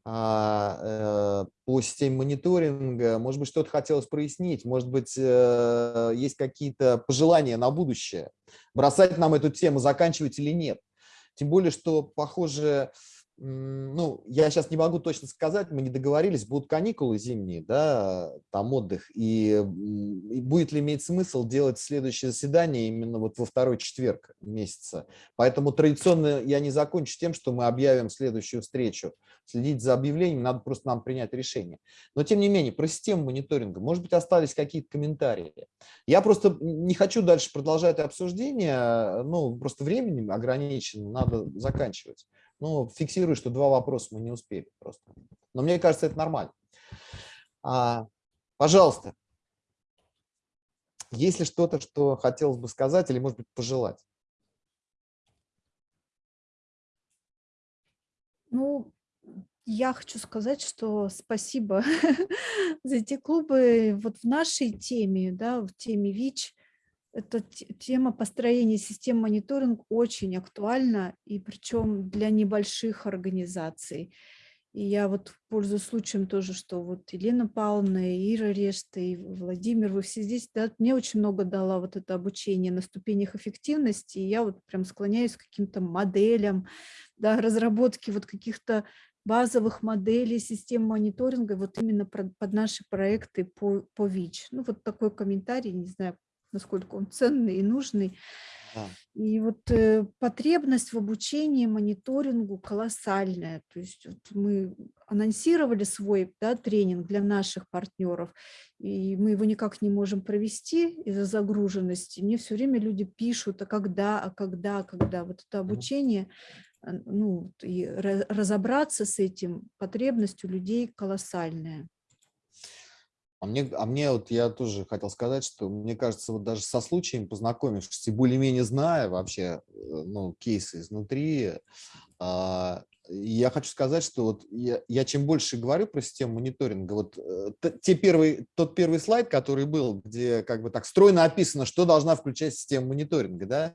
а, э, по системе мониторинга, может быть, что-то хотелось прояснить, может быть, э, есть какие-то пожелания на будущее, бросать нам эту тему, заканчивать или нет. Тем более, что, похоже, ну, я сейчас не могу точно сказать, мы не договорились, будут каникулы зимние, да, там отдых, и, и будет ли иметь смысл делать следующее заседание именно вот во второй четверг месяца. Поэтому традиционно я не закончу тем, что мы объявим следующую встречу. Следить за объявлением, надо просто нам принять решение. Но тем не менее, про систему мониторинга, может быть, остались какие-то комментарии. Я просто не хочу дальше продолжать обсуждение, ну, просто временем ограничено, надо заканчивать. Ну, фиксирую, что два вопроса мы не успели просто. Но мне кажется, это нормально. А, пожалуйста, есть ли что-то, что хотелось бы сказать или, может быть, пожелать? Ну, я хочу сказать, что спасибо за эти клубы. Вот в нашей теме, да, в теме ВИЧ, эта тема построения систем мониторинг очень актуальна, и причем для небольших организаций. И я вот пользуюсь случаем тоже, что вот Елена Павловна, Ира Решта и Владимир, вы все здесь, да, мне очень много дала вот это обучение на ступенях эффективности, и я вот прям склоняюсь к каким-то моделям, да, разработки вот каких-то базовых моделей систем мониторинга вот именно под наши проекты по, по ВИЧ. Ну вот такой комментарий, не знаю, насколько он ценный и нужный. И вот э, потребность в обучении, мониторингу колоссальная. То есть вот мы анонсировали свой да, тренинг для наших партнеров, и мы его никак не можем провести из-за загруженности. Мне все время люди пишут, а когда, а когда, а когда. Вот это обучение, ну, и разобраться с этим потребностью людей колоссальная. А мне, а мне вот я тоже хотел сказать, что мне кажется, вот даже со случаем познакомившись и более-менее зная вообще э, ну, кейсы изнутри, а, я хочу сказать, что вот я, я чем больше говорю про систему мониторинга, вот э, те первый, тот первый слайд, который был, где как бы так стройно описано, что должна включать система мониторинга, да,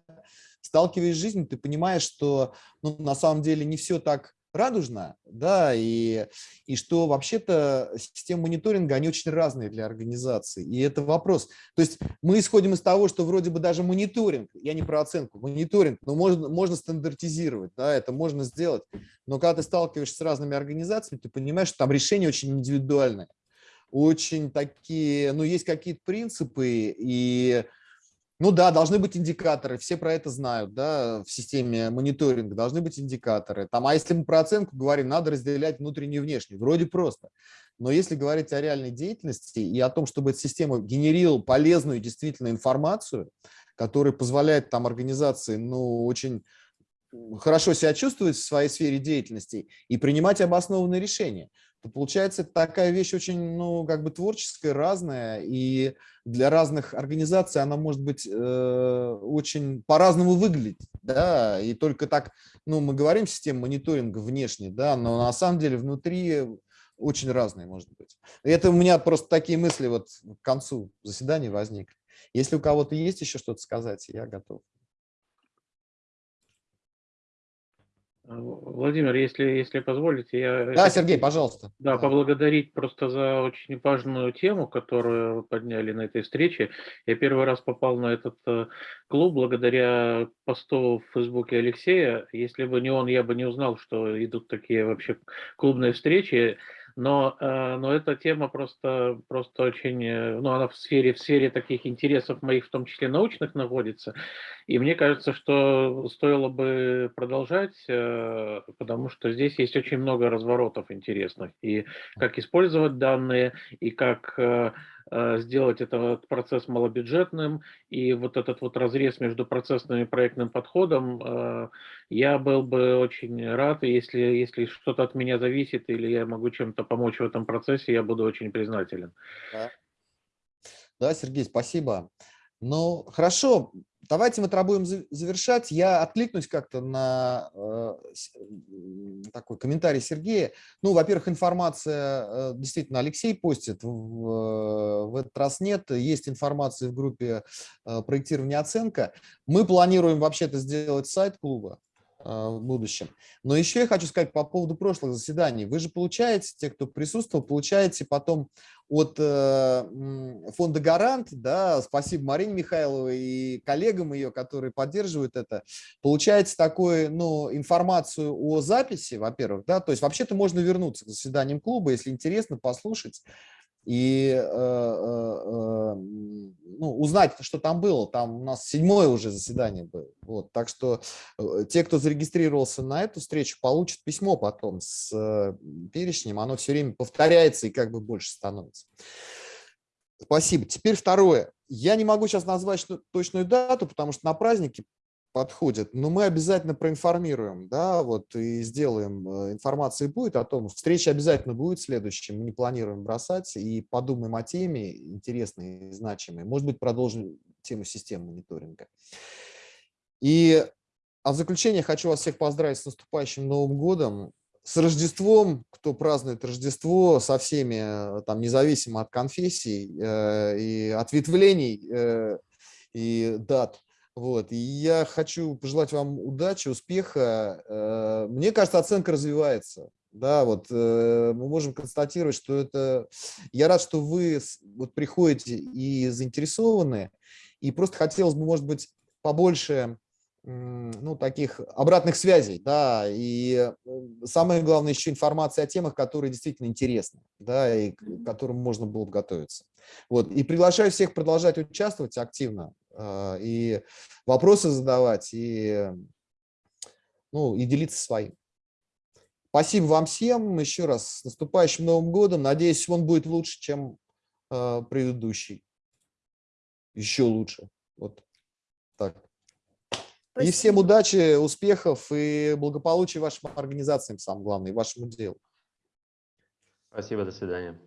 сталкиваясь с жизнью, ты понимаешь, что ну, на самом деле не все так радужно, да, и, и что вообще-то системы мониторинга, они очень разные для организации, и это вопрос. То есть мы исходим из того, что вроде бы даже мониторинг, я не про оценку, мониторинг, но можно, можно стандартизировать, да, это можно сделать, но когда ты сталкиваешься с разными организациями, ты понимаешь, что там решения очень индивидуальные, очень такие, ну, есть какие-то принципы, и ну да, должны быть индикаторы, все про это знают, да, в системе мониторинга должны быть индикаторы. Там, а если мы про оценку говорим, надо разделять внутреннюю и внешнюю, вроде просто. Но если говорить о реальной деятельности и о том, чтобы эта система генерировала полезную действительно информацию, которая позволяет там организации, ну, очень хорошо себя чувствовать в своей сфере деятельности и принимать обоснованные решения то получается такая вещь очень, ну, как бы творческая, разная, и для разных организаций она может быть э, очень по-разному выглядеть, да, и только так, ну, мы говорим система мониторинга внешне, да, но на самом деле внутри очень разные может быть. Это у меня просто такие мысли вот к концу заседания возникли. Если у кого-то есть еще что-то сказать, я готов. Владимир, если, если позволите, я... Да, Сергей, пожалуйста. Да, поблагодарить просто за очень важную тему, которую вы подняли на этой встрече. Я первый раз попал на этот э, клуб благодаря посту в Фейсбуке Алексея. Если бы не он, я бы не узнал, что идут такие вообще клубные встречи но, э, но эта тема просто, просто очень, э, ну, она в сфере, в сфере таких интересов моих, в том числе научных, находится. И мне кажется, что стоило бы продолжать, э, потому что здесь есть очень много разворотов интересных. И как использовать данные, и как сделать этот процесс малобюджетным, и вот этот вот разрез между процессным и проектным подходом, э, я был бы очень рад, если, если что-то от меня зависит, или я могу чем-то помочь в этом процессе, я буду очень признателен. Да Сергей, спасибо. Ну, хорошо, давайте мы это будем завершать. Я откликнусь как-то на э, такой комментарий Сергея. Ну, во-первых, информация, э, действительно, Алексей постит, в, в этот раз нет. Есть информация в группе э, проектирования оценка. Мы планируем вообще-то сделать сайт клуба. В будущем. Но еще я хочу сказать по поводу прошлых заседаний. Вы же получаете, те, кто присутствовал, получаете потом от э, фонда «Гарант», да, спасибо Марине Михайловой и коллегам ее, которые поддерживают это, получаете такую, ну, информацию о записи, во-первых, да, то есть вообще-то можно вернуться к заседаниям клуба, если интересно, послушать и э, э, ну, узнать, что там было. Там у нас седьмое уже заседание было. Вот, так что э, те, кто зарегистрировался на эту встречу, получат письмо потом с перечнем. Оно все время повторяется и как бы больше становится. Спасибо. Теперь второе. Я не могу сейчас назвать точную дату, потому что на празднике подходит, но мы обязательно проинформируем, да, вот и сделаем, э, информации будет о том, встреча обязательно будет следующим, мы не планируем бросать, и подумаем о теме интересной и значимой, может быть, продолжим тему системы мониторинга. И а в заключение хочу вас всех поздравить с наступающим Новым годом, с Рождеством, кто празднует Рождество, со всеми, э, там, независимо от конфессий э, и ответвлений э, и дат, вот. И я хочу пожелать вам удачи, успеха. Э, мне кажется, оценка развивается. Да, вот э, мы можем констатировать, что это... Я рад, что вы вот приходите и заинтересованы, и просто хотелось бы, может быть, побольше ну, таких обратных связей, да, и э, самое главное еще информация о темах, которые действительно интересны, да, и к которым можно было бы готовиться. Вот, и приглашаю всех продолжать участвовать активно, и вопросы задавать, и, ну, и делиться своим. Спасибо вам всем, еще раз, с наступающим Новым годом, надеюсь, он будет лучше, чем э, предыдущий, еще лучше, вот так. Спасибо. И всем удачи, успехов и благополучия вашим организациям, самое главное, и вашему делу. Спасибо, до свидания.